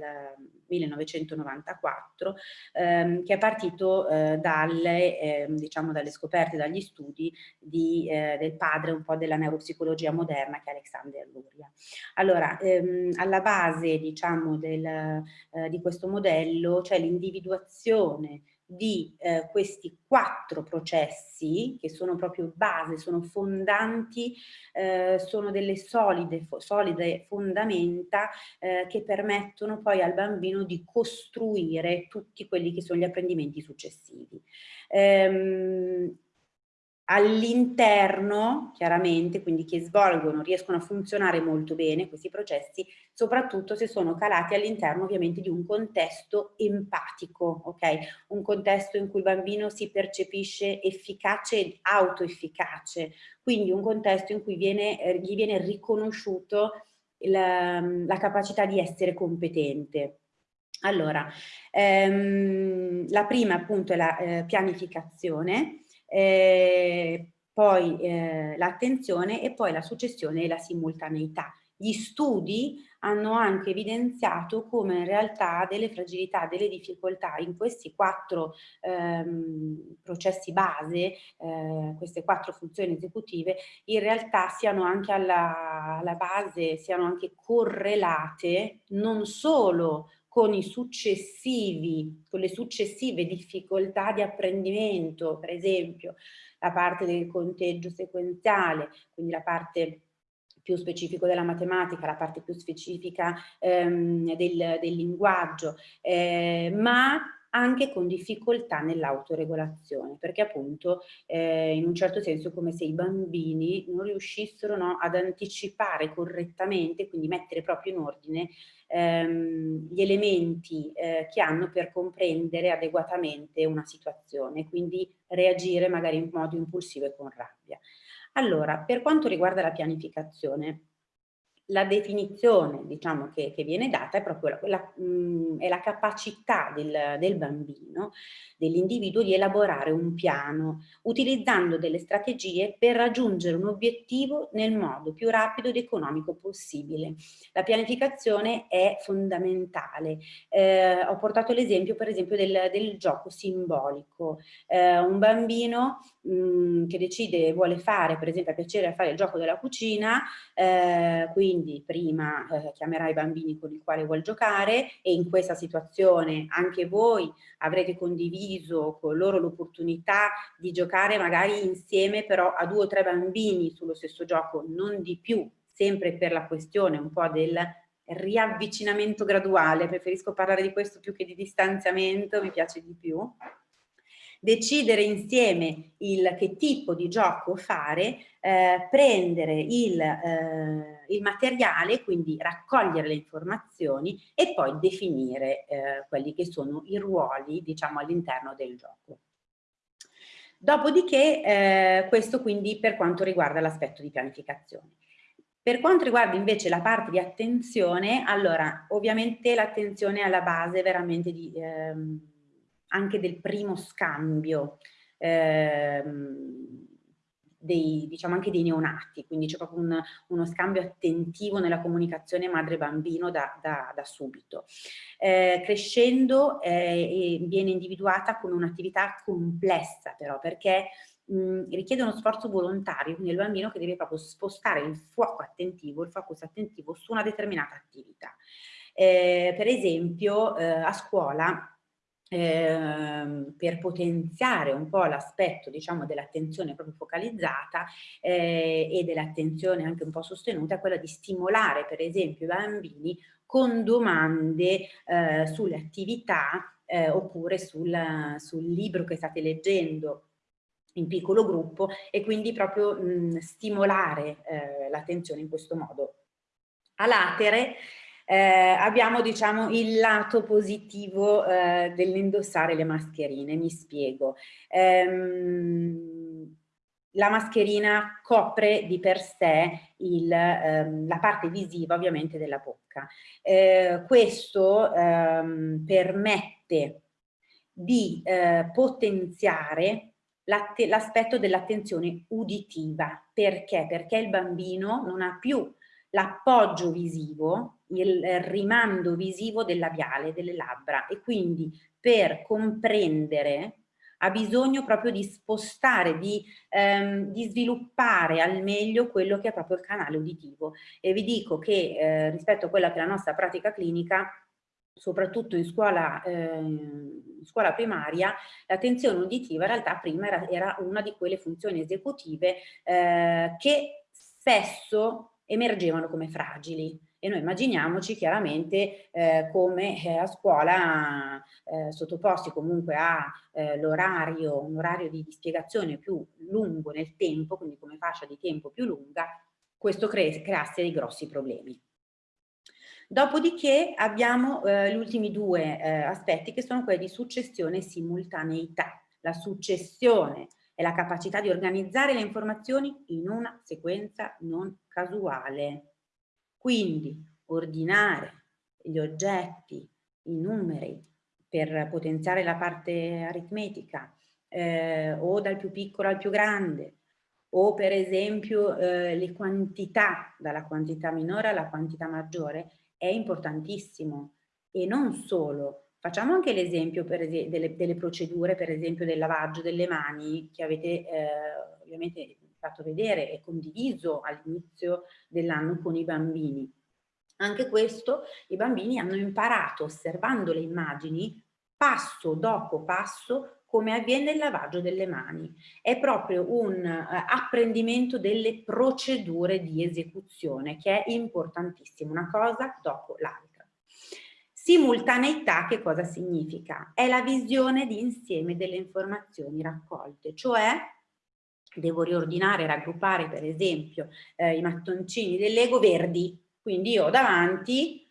1994, ehm, che è partito eh, dalle, eh, diciamo dalle scoperte, dagli studi di, eh, del padre un po' della neuropsicologia moderna che è Alexander Luria. Allora, ehm, alla base diciamo del, eh, di questo modello c'è l'individuazione di eh, questi quattro processi che sono proprio base, sono fondanti, eh, sono delle solide, fo solide fondamenta eh, che permettono poi al bambino di costruire tutti quelli che sono gli apprendimenti successivi. Ehm, all'interno, chiaramente, quindi che svolgono, riescono a funzionare molto bene questi processi, soprattutto se sono calati all'interno ovviamente di un contesto empatico, ok? Un contesto in cui il bambino si percepisce efficace ed autoefficace, quindi un contesto in cui viene, eh, gli viene riconosciuto la, la capacità di essere competente. Allora, ehm, la prima appunto è la eh, pianificazione, eh, poi eh, l'attenzione e poi la successione e la simultaneità. Gli studi hanno anche evidenziato come in realtà delle fragilità, delle difficoltà in questi quattro ehm, processi base, eh, queste quattro funzioni esecutive, in realtà siano anche alla, alla base, siano anche correlate non solo con con le successive difficoltà di apprendimento, per esempio la parte del conteggio sequenziale, quindi la parte più specifico della matematica, la parte più specifica ehm, del, del, linguaggio, eh, ma anche con difficoltà nell'autoregolazione, perché appunto eh, in un certo senso come se i bambini non riuscissero no, ad anticipare correttamente, quindi mettere proprio in ordine ehm, gli elementi eh, che hanno per comprendere adeguatamente una situazione, quindi reagire magari in modo impulsivo e con rabbia. Allora, per quanto riguarda la pianificazione, la definizione diciamo, che, che, viene data è proprio la, la, mh, è la capacità del, del bambino, dell'individuo di elaborare un piano utilizzando delle strategie per raggiungere un obiettivo nel modo più rapido ed economico possibile. La pianificazione è fondamentale. Eh, ho portato l'esempio per esempio del, del gioco simbolico. Eh, un bambino mh, che decide, vuole fare per esempio a piacere fare il gioco della cucina, eh, quindi quindi prima eh, chiamerà i bambini con i quali vuol giocare e in questa situazione anche voi avrete condiviso con loro l'opportunità di giocare magari insieme però a due o tre bambini sullo stesso gioco, non di più, sempre per la questione un po' del riavvicinamento graduale, preferisco parlare di questo più che di distanziamento, mi piace di più decidere insieme il che tipo di gioco fare, eh, prendere il, eh, il, materiale, quindi raccogliere le informazioni e poi definire eh, quelli che sono i ruoli diciamo all'interno del gioco. Dopodiché eh, questo quindi per quanto riguarda l'aspetto di pianificazione. Per quanto riguarda invece la parte di attenzione, allora ovviamente l'attenzione è alla base veramente di, ehm, anche del primo scambio ehm, dei, diciamo anche dei neonati, quindi c'è proprio un, uno scambio attentivo nella comunicazione madre-bambino da, da, da, subito. Eh, crescendo eh, viene individuata come un'attività complessa però perché mh, richiede uno sforzo volontario nel bambino che deve proprio spostare il fuoco attentivo, il focus attentivo su una determinata attività. Eh, per esempio eh, a scuola eh, per potenziare un po' l'aspetto diciamo dell'attenzione proprio focalizzata eh, e dell'attenzione anche un po' sostenuta quella di stimolare per esempio i bambini con domande eh, sulle attività eh, oppure sul, sul, libro che state leggendo in piccolo gruppo e quindi proprio mh, stimolare eh, l'attenzione in questo modo. A latere eh, abbiamo diciamo il lato positivo eh, dell'indossare le mascherine, mi spiego. Ehm, la mascherina copre di per sé il, ehm, la parte visiva ovviamente della bocca. Eh, questo ehm, permette di eh, potenziare l'aspetto dell'attenzione uditiva. Perché? Perché il bambino non ha più l'appoggio visivo, il rimando visivo del labiale, delle labbra e quindi per comprendere ha bisogno proprio di spostare, di, ehm, di, sviluppare al meglio quello che è proprio il canale uditivo. E vi dico che eh, rispetto a quella che è la nostra pratica clinica, soprattutto in scuola, eh, in scuola primaria, l'attenzione uditiva in realtà prima era, era, una di quelle funzioni esecutive eh, che spesso emergevano come fragili e noi immaginiamoci chiaramente eh, come eh, a scuola eh, sottoposti comunque a eh, un orario di, di, spiegazione più lungo nel tempo, quindi come fascia di tempo più lunga, questo cre creasse dei grossi problemi. Dopodiché abbiamo eh, gli ultimi due eh, aspetti che sono quelli di successione e simultaneità. La successione è la capacità di organizzare le informazioni in una sequenza non casuale. Quindi ordinare gli oggetti, i numeri per potenziare la parte aritmetica eh, o dal più piccolo al più grande o per esempio eh, le quantità dalla quantità minore alla quantità maggiore è importantissimo. E non solo. Facciamo anche l'esempio delle, delle, procedure, per esempio del lavaggio delle mani che avete eh, ovviamente fatto vedere e condiviso all'inizio dell'anno con i bambini. Anche questo i bambini hanno imparato osservando le immagini passo dopo passo come avviene il lavaggio delle mani. È proprio un uh, apprendimento delle procedure di esecuzione che è importantissimo, una cosa dopo l'altra. Simultaneità che cosa significa? È la visione di insieme delle informazioni raccolte, cioè devo riordinare, raggruppare per esempio eh, i mattoncini del Lego verdi, quindi io ho davanti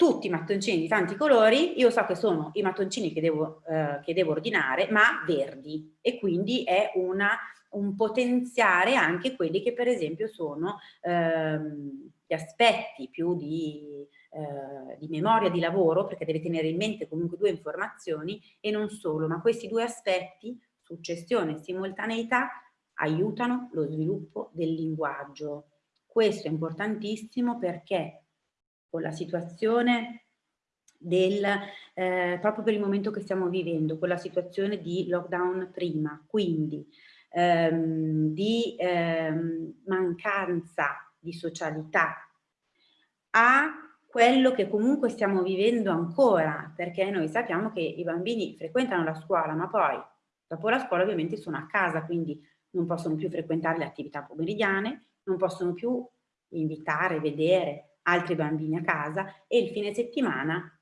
tutti i mattoncini di tanti colori, io so che sono i mattoncini che devo, eh, che devo ordinare, ma verdi. E quindi è una, un potenziare anche quelli che per esempio sono ehm, gli aspetti più di, eh, di memoria di lavoro, perché deve tenere in mente comunque due informazioni e non solo, ma questi due aspetti, successione e simultaneità, aiutano lo sviluppo del linguaggio. Questo è importantissimo perché con la situazione del, eh, proprio per il momento che stiamo vivendo, con la situazione di lockdown prima, quindi ehm, di ehm, mancanza di socialità, a quello che comunque stiamo vivendo ancora, perché noi sappiamo che i bambini frequentano la scuola, ma poi dopo la scuola ovviamente sono a casa, quindi non possono più frequentare le attività pomeridiane, non possono più invitare, vedere altri bambini a casa e il fine settimana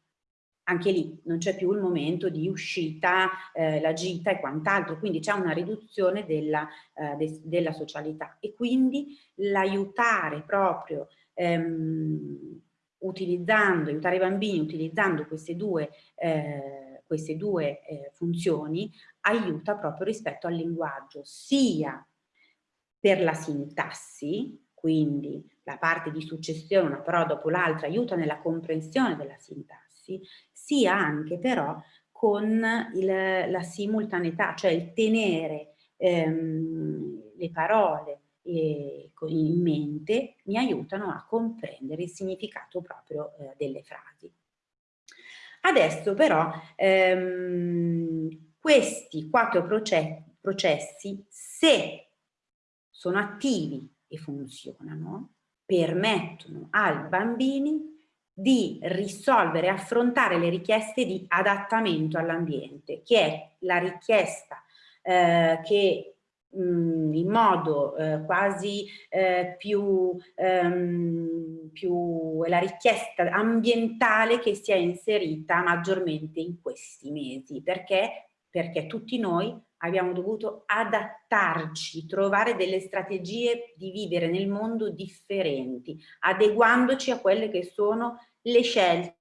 anche lì non c'è più il momento di uscita, eh, la gita e quant'altro, quindi c'è una riduzione della, eh, de della socialità. E quindi l'aiutare proprio ehm, utilizzando, aiutare i bambini utilizzando queste due, eh, queste due eh, funzioni aiuta proprio rispetto al linguaggio, sia per la sintassi, quindi la parte di successione una parola dopo l'altra aiuta nella comprensione della sintassi, sia anche però con il, la simultaneità, cioè il tenere ehm, le parole in mente mi aiutano a comprendere il significato proprio eh, delle frasi. Adesso però ehm, questi quattro processi, se sono attivi e funzionano, permettono ai bambini di risolvere affrontare le richieste di adattamento all'ambiente, che è la richiesta eh, che in modo eh, quasi eh, più, ehm, più la richiesta ambientale che si è inserita maggiormente in questi mesi, perché perché tutti noi abbiamo dovuto adattarci, trovare delle strategie di vivere nel mondo differenti, adeguandoci a quelle che sono le scelte,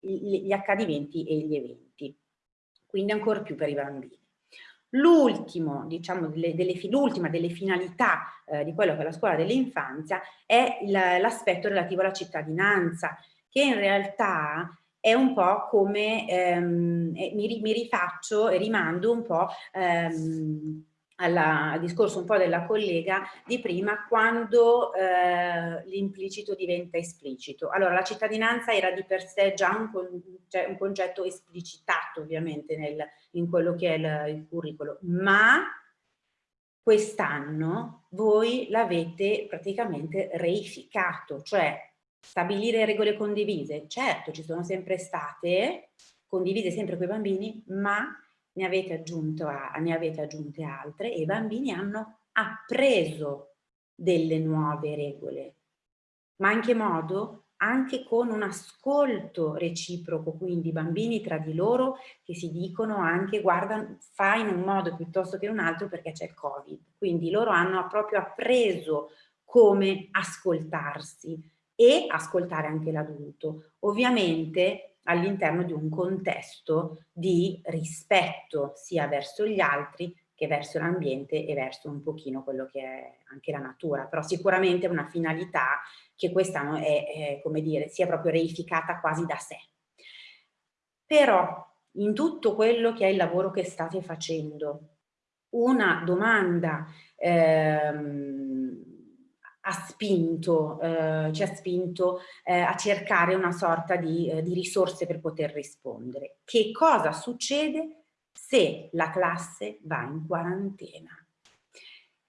gli accadimenti e gli eventi. Quindi ancora più per i bambini. L'ultimo, diciamo, delle, delle, l'ultima delle finalità eh, di quello che è la scuola dell'infanzia è l'aspetto relativo alla cittadinanza, che in realtà è un po' come, ehm, mi, mi, rifaccio e rimando un po' ehm, alla, al discorso un po' della collega di prima, quando eh, l'implicito diventa esplicito. Allora, la cittadinanza era di per sé già un, cioè un concetto esplicitato ovviamente nel, in quello che è il, il curriculum, ma quest'anno voi l'avete praticamente reificato, cioè Stabilire regole condivise, certo ci sono sempre state, condivise sempre con i bambini, ma ne avete, a, ne avete aggiunte altre e i bambini hanno appreso delle nuove regole. Ma in che modo? Anche con un ascolto reciproco, quindi i bambini tra di loro che si dicono anche guarda fa in un modo piuttosto che in un altro perché c'è il Covid. Quindi loro hanno proprio appreso come ascoltarsi e ascoltare anche l'adulto, ovviamente all'interno di un contesto di rispetto sia verso gli altri che verso l'ambiente e verso un pochino quello che è anche la natura, però sicuramente è una finalità che quest'anno è, è, come dire, sia proprio reificata quasi da sé. Però in tutto quello che è il lavoro che state facendo, una domanda ehm, ha spinto, eh, ci ha spinto eh, a cercare una sorta di, eh, di risorse per poter rispondere. Che cosa succede se la classe va in quarantena?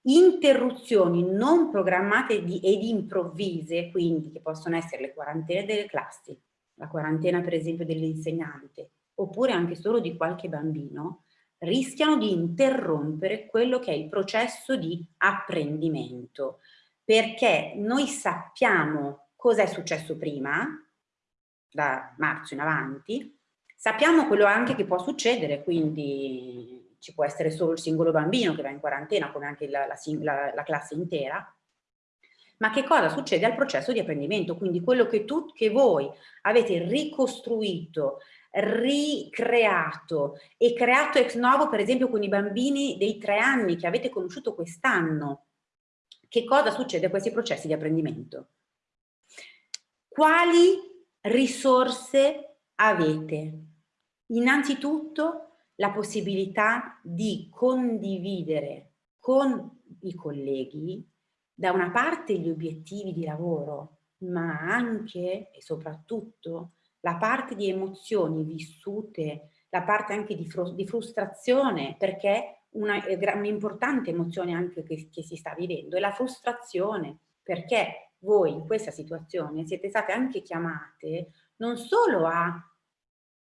Interruzioni non programmate di, ed improvvise, quindi che possono essere le quarantene delle classi, la quarantena per esempio dell'insegnante, oppure anche solo di qualche bambino, rischiano di interrompere quello che è il processo di apprendimento perché noi sappiamo cosa è successo prima, da marzo in avanti, sappiamo quello anche che può succedere, quindi ci può essere solo il singolo bambino che va in quarantena, come anche la, la, la, la classe intera, ma che cosa succede al processo di apprendimento? Quindi quello che, tu, che voi avete ricostruito, ricreato e creato ex novo, per esempio con i bambini dei tre anni che avete conosciuto quest'anno, che cosa succede a questi processi di apprendimento? Quali risorse avete? Innanzitutto la possibilità di condividere con i colleghi da una parte gli obiettivi di lavoro, ma anche e soprattutto la parte di emozioni vissute, la parte anche di, fru di frustrazione, perché un'importante emozione anche che, che si sta vivendo è la frustrazione, perché voi in questa situazione siete state anche chiamate non solo a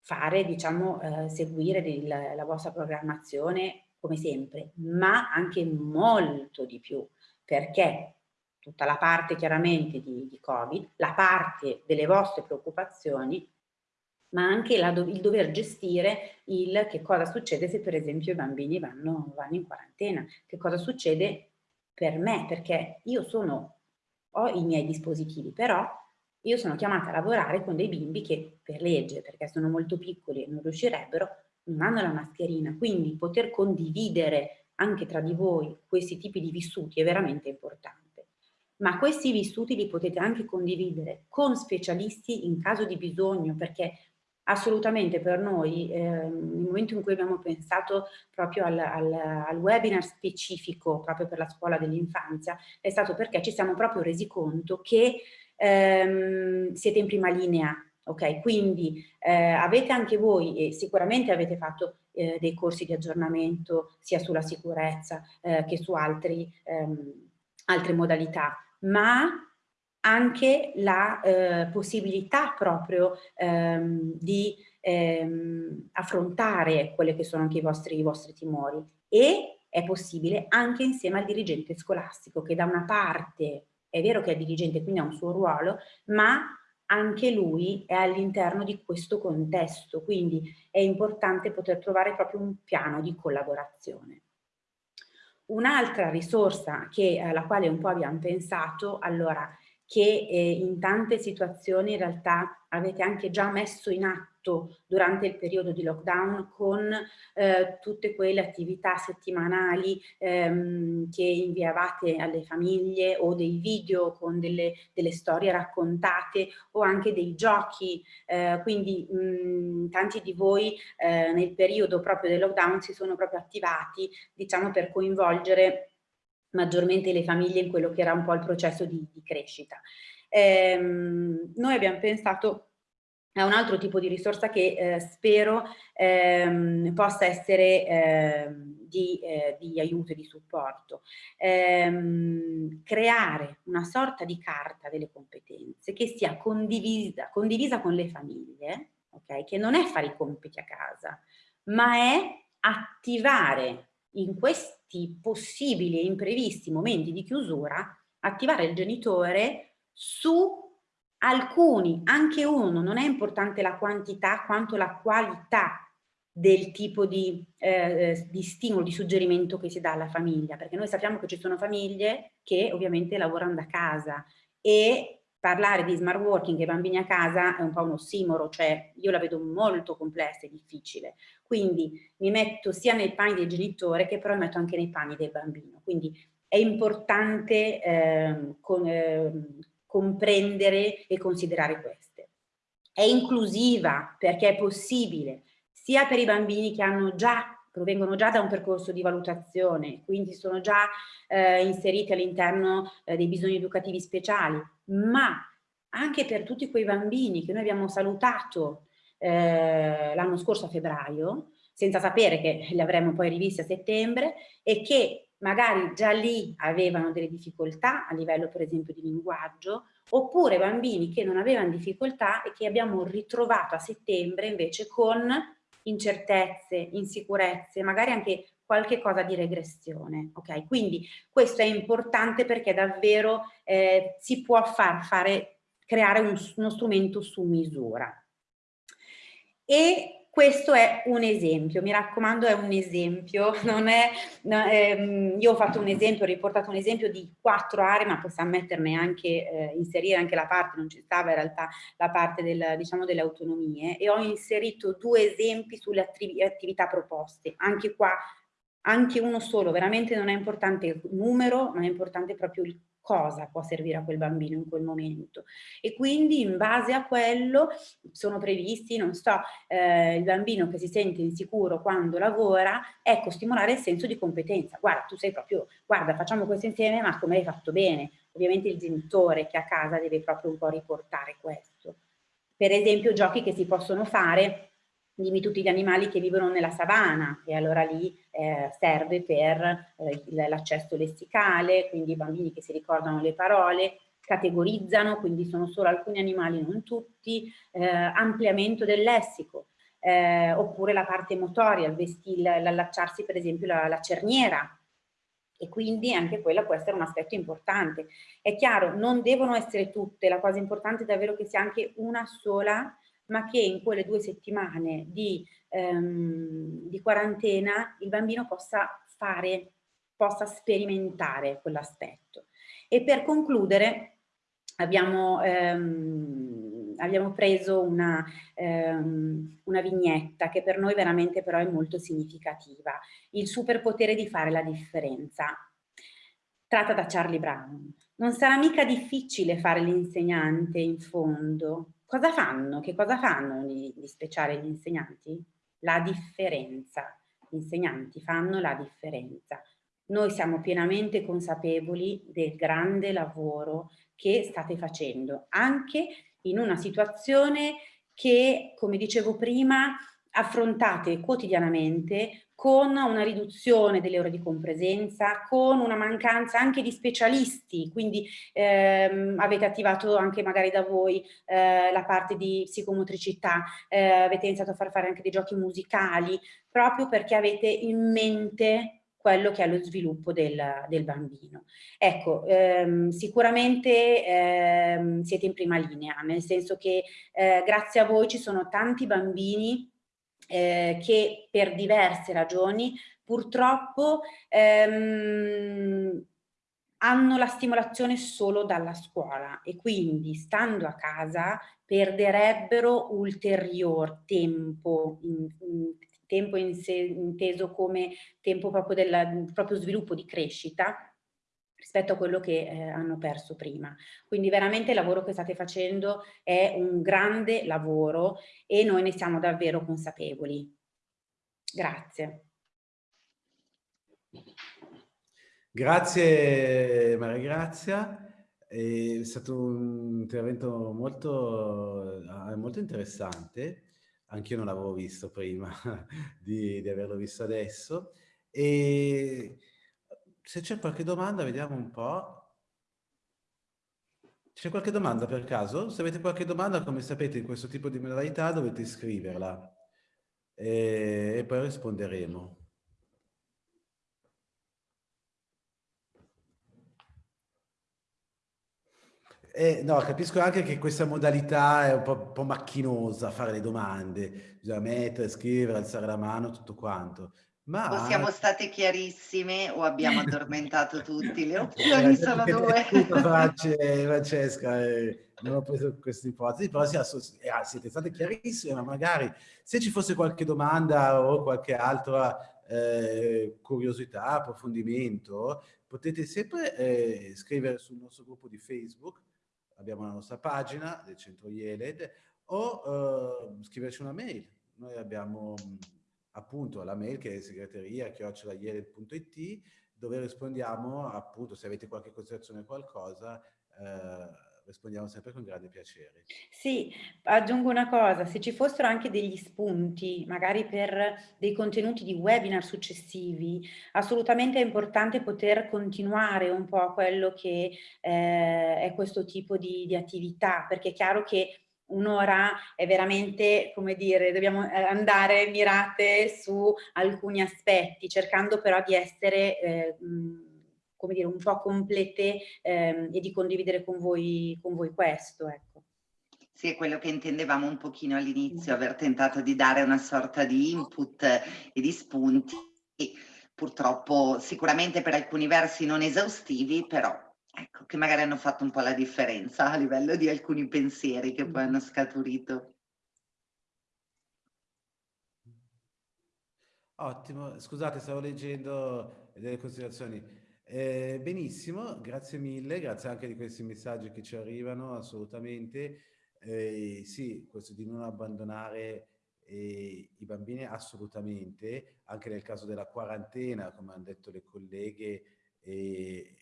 fare, diciamo, eh, seguire il, la vostra programmazione come sempre, ma anche molto di più perché tutta la parte chiaramente di, di Covid, la parte delle vostre preoccupazioni, ma anche la, il dover gestire il che cosa succede se per esempio i bambini vanno, vanno in quarantena, che cosa succede per me, perché io sono, ho i miei dispositivi, però io sono chiamata a lavorare con dei bimbi che per legge, perché sono molto piccoli e non riuscirebbero, non hanno la mascherina, quindi poter condividere anche tra di voi questi tipi di vissuti è veramente importante. Ma questi vissuti li potete anche condividere con specialisti in caso di bisogno, perché assolutamente per noi, eh, nel momento in cui abbiamo pensato proprio al, al, al webinar specifico proprio per la scuola dell'infanzia, è stato perché ci siamo proprio resi conto che ehm, siete in prima linea ok? Quindi eh, avete anche voi, e sicuramente avete fatto eh, dei corsi di aggiornamento sia sulla sicurezza eh, che su altri, ehm, altre modalità, ma anche la eh, possibilità proprio ehm, di ehm, affrontare quelli che sono anche i vostri, i vostri timori e è possibile anche insieme al dirigente scolastico che da una parte è vero che è dirigente quindi ha un suo ruolo ma anche lui è all'interno di questo contesto, quindi è importante poter trovare proprio un piano di collaborazione. Un'altra risorsa che, alla quale un po' abbiamo pensato, allora, che eh, in tante situazioni in realtà avete anche già messo in atto durante il periodo di lockdown con eh, tutte quelle attività settimanali ehm, che inviavate alle famiglie o dei video con delle, delle storie raccontate o anche dei giochi, eh, quindi mh, tanti di voi eh, nel periodo proprio del lockdown si sono proprio attivati diciamo per coinvolgere maggiormente le famiglie in quello che era un po' il processo di, di crescita. Ehm, noi abbiamo pensato è un altro tipo di risorsa che eh, spero ehm, possa essere eh, di, eh, di, aiuto e di supporto. Ehm, creare una sorta di carta delle competenze che sia condivisa, condivisa con le famiglie, okay? che non è fare i compiti a casa, ma è attivare in questi possibili e imprevisti momenti di chiusura, attivare il genitore su alcuni, anche uno, non è importante la quantità quanto la qualità del tipo di, eh, di, stimolo, di suggerimento che si dà alla famiglia, perché noi sappiamo che ci sono famiglie che ovviamente lavorano da casa e parlare di smart working e bambini a casa è un po' un ossimoro, cioè io la vedo molto complessa e difficile, quindi mi metto sia nei panni del genitore che però mi metto anche nei panni del bambino, quindi è importante eh, con, eh, comprendere e considerare queste. È inclusiva perché è possibile sia per i bambini che hanno già provengono già da un percorso di valutazione, quindi sono già eh, inseriti all'interno eh, dei bisogni educativi speciali, ma anche per tutti quei bambini che noi abbiamo salutato eh, l'anno scorso a febbraio, senza sapere che li avremmo poi rivisti a settembre e che magari già lì avevano delle difficoltà a livello per esempio di linguaggio, oppure bambini che non avevano difficoltà e che abbiamo ritrovato a settembre invece con incertezze, insicurezze, magari anche qualche cosa di regressione, ok? Quindi questo è importante perché davvero eh, si può far fare creare un, uno strumento su misura. E questo è un esempio, mi raccomando è un esempio, [LAUGHS] è, no, ehm, io ho fatto un esempio, ho riportato un esempio di quattro aree, ma possiamo metterne anche, eh, inserire anche la parte, non ci stava in realtà la parte del, diciamo, delle autonomie, e ho inserito due esempi sulle attività proposte, anche qua, anche uno solo, veramente non è importante il numero, ma è importante proprio il cosa può servire a quel bambino in quel momento. E quindi in base a quello sono previsti, non so, eh, il bambino che si sente insicuro quando lavora, ecco stimolare il senso di competenza, guarda tu sei proprio, guarda facciamo questo insieme ma come hai fatto bene, ovviamente il genitore che a casa deve proprio un po' riportare questo. Per esempio giochi che si possono fare dimmi tutti gli animali che vivono nella savana e allora lì eh, serve per eh, l'accesso lessicale, quindi i bambini che si ricordano le parole, categorizzano, quindi sono solo alcuni animali, non tutti, eh, ampliamento del lessico, eh, oppure la parte motoria, l'allacciarsi per esempio la, la cerniera, e quindi anche quella può essere un aspetto importante. È chiaro, non devono essere tutte, la cosa importante è davvero che sia anche una sola ma che in quelle due settimane di, ehm, di quarantena il bambino possa fare, possa sperimentare quell'aspetto. E per concludere abbiamo, ehm, abbiamo preso una, ehm, una vignetta che per noi veramente però è molto significativa, il superpotere di fare la differenza, tratta da Charlie Brown. Non sarà mica difficile fare l'insegnante in fondo, Cosa fanno? Che cosa fanno di, di speciale gli insegnanti? La differenza. Gli insegnanti fanno la differenza. Noi siamo pienamente consapevoli del grande lavoro che state facendo, anche in una situazione che, come dicevo prima, affrontate quotidianamente con una riduzione delle ore di compresenza, con una mancanza anche di specialisti, quindi ehm, avete attivato anche magari da voi eh, la parte di psicomotricità, eh, avete iniziato a far fare anche dei giochi musicali, proprio perché avete in mente quello che è lo sviluppo del, del bambino. Ecco, ehm, sicuramente ehm, siete in prima linea, nel senso che eh, grazie a voi ci sono tanti bambini eh, che per diverse ragioni purtroppo ehm, hanno la stimolazione solo dalla scuola e quindi stando a casa perderebbero ulterior tempo, in, in, tempo in se, inteso come tempo proprio del proprio sviluppo di crescita rispetto a quello che eh, hanno perso prima. Quindi veramente il lavoro che state facendo è un grande lavoro e noi ne siamo davvero consapevoli. Grazie. Grazie Maria Grazia, è stato un intervento molto, eh, molto interessante, anch'io non l'avevo visto prima [LAUGHS] di, di averlo visto adesso. E se c'è qualche domanda, vediamo un po'. C'è qualche domanda per caso? Se avete qualche domanda, come sapete, in questo tipo di modalità dovete scriverla e, e poi risponderemo. Eh, no, capisco anche che questa modalità è un po', un po', macchinosa, fare le domande, bisogna mettere, scrivere, alzare la mano, tutto quanto. Ma... O siamo state chiarissime o abbiamo [LAUGHS] addormentato tutti, le opzioni sono due. [LAUGHS] Francesca, eh, non ho preso questa ipotesi, però eh, siete state chiarissime, ma magari se ci fosse qualche domanda o qualche altra eh, curiosità, approfondimento, potete sempre eh, scrivere sul nostro gruppo di Facebook, abbiamo la nostra pagina del centro IELED, o eh, scriverci una mail. Noi abbiamo appunto alla mail che è segreteria chiocciolaiele.it dove rispondiamo appunto se avete qualche considerazione o qualcosa eh, rispondiamo sempre con grande piacere. Sì, aggiungo una cosa, se ci fossero anche degli spunti, magari per dei contenuti di webinar successivi, assolutamente è importante poter continuare un po' quello che eh, è questo tipo di, di attività, perché è chiaro che un'ora è veramente, come dire, dobbiamo eh, andare mirate su alcuni aspetti, cercando però di essere eh, come dire, un po' complete ehm, e di condividere con voi, con voi questo. Ecco. Sì, è quello che intendevamo un pochino all'inizio, aver tentato di dare una sorta di input e di spunti, purtroppo sicuramente per alcuni versi non esaustivi, però ecco, che magari hanno fatto un po' la differenza a livello di alcuni pensieri che poi hanno scaturito. Ottimo, scusate, stavo leggendo delle considerazioni. Eh, benissimo, grazie mille, grazie anche di questi messaggi che ci arrivano, assolutamente. Eh, sì, questo di non abbandonare eh, i bambini assolutamente, anche nel caso della quarantena, come hanno detto le colleghe, eh,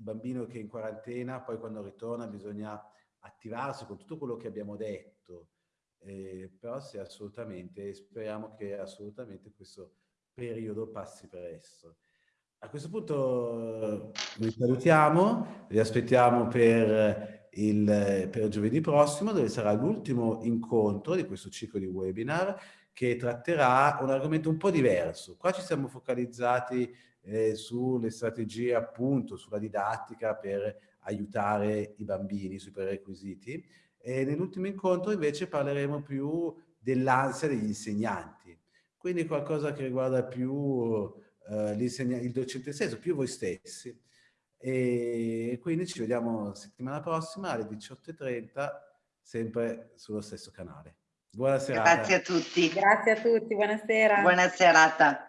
bambino che è in quarantena, poi quando ritorna bisogna attivarsi con tutto quello che abbiamo detto, eh, però sì, assolutamente, speriamo che assolutamente questo periodo passi presto. A questo punto vi salutiamo, vi aspettiamo per, il, per giovedì prossimo dove sarà l'ultimo incontro di questo ciclo di webinar che tratterà un argomento un po' diverso. Qua ci siamo focalizzati eh, sulle strategie appunto, sulla didattica per aiutare i bambini sui prerequisiti e nell'ultimo incontro invece parleremo più dell'ansia degli insegnanti, quindi qualcosa che riguarda più eh, il docente stesso, più voi stessi. E quindi ci vediamo settimana prossima alle 18.30, sempre sullo stesso canale. Buona serata. Grazie a tutti. Grazie a tutti, buona sera. Buona serata.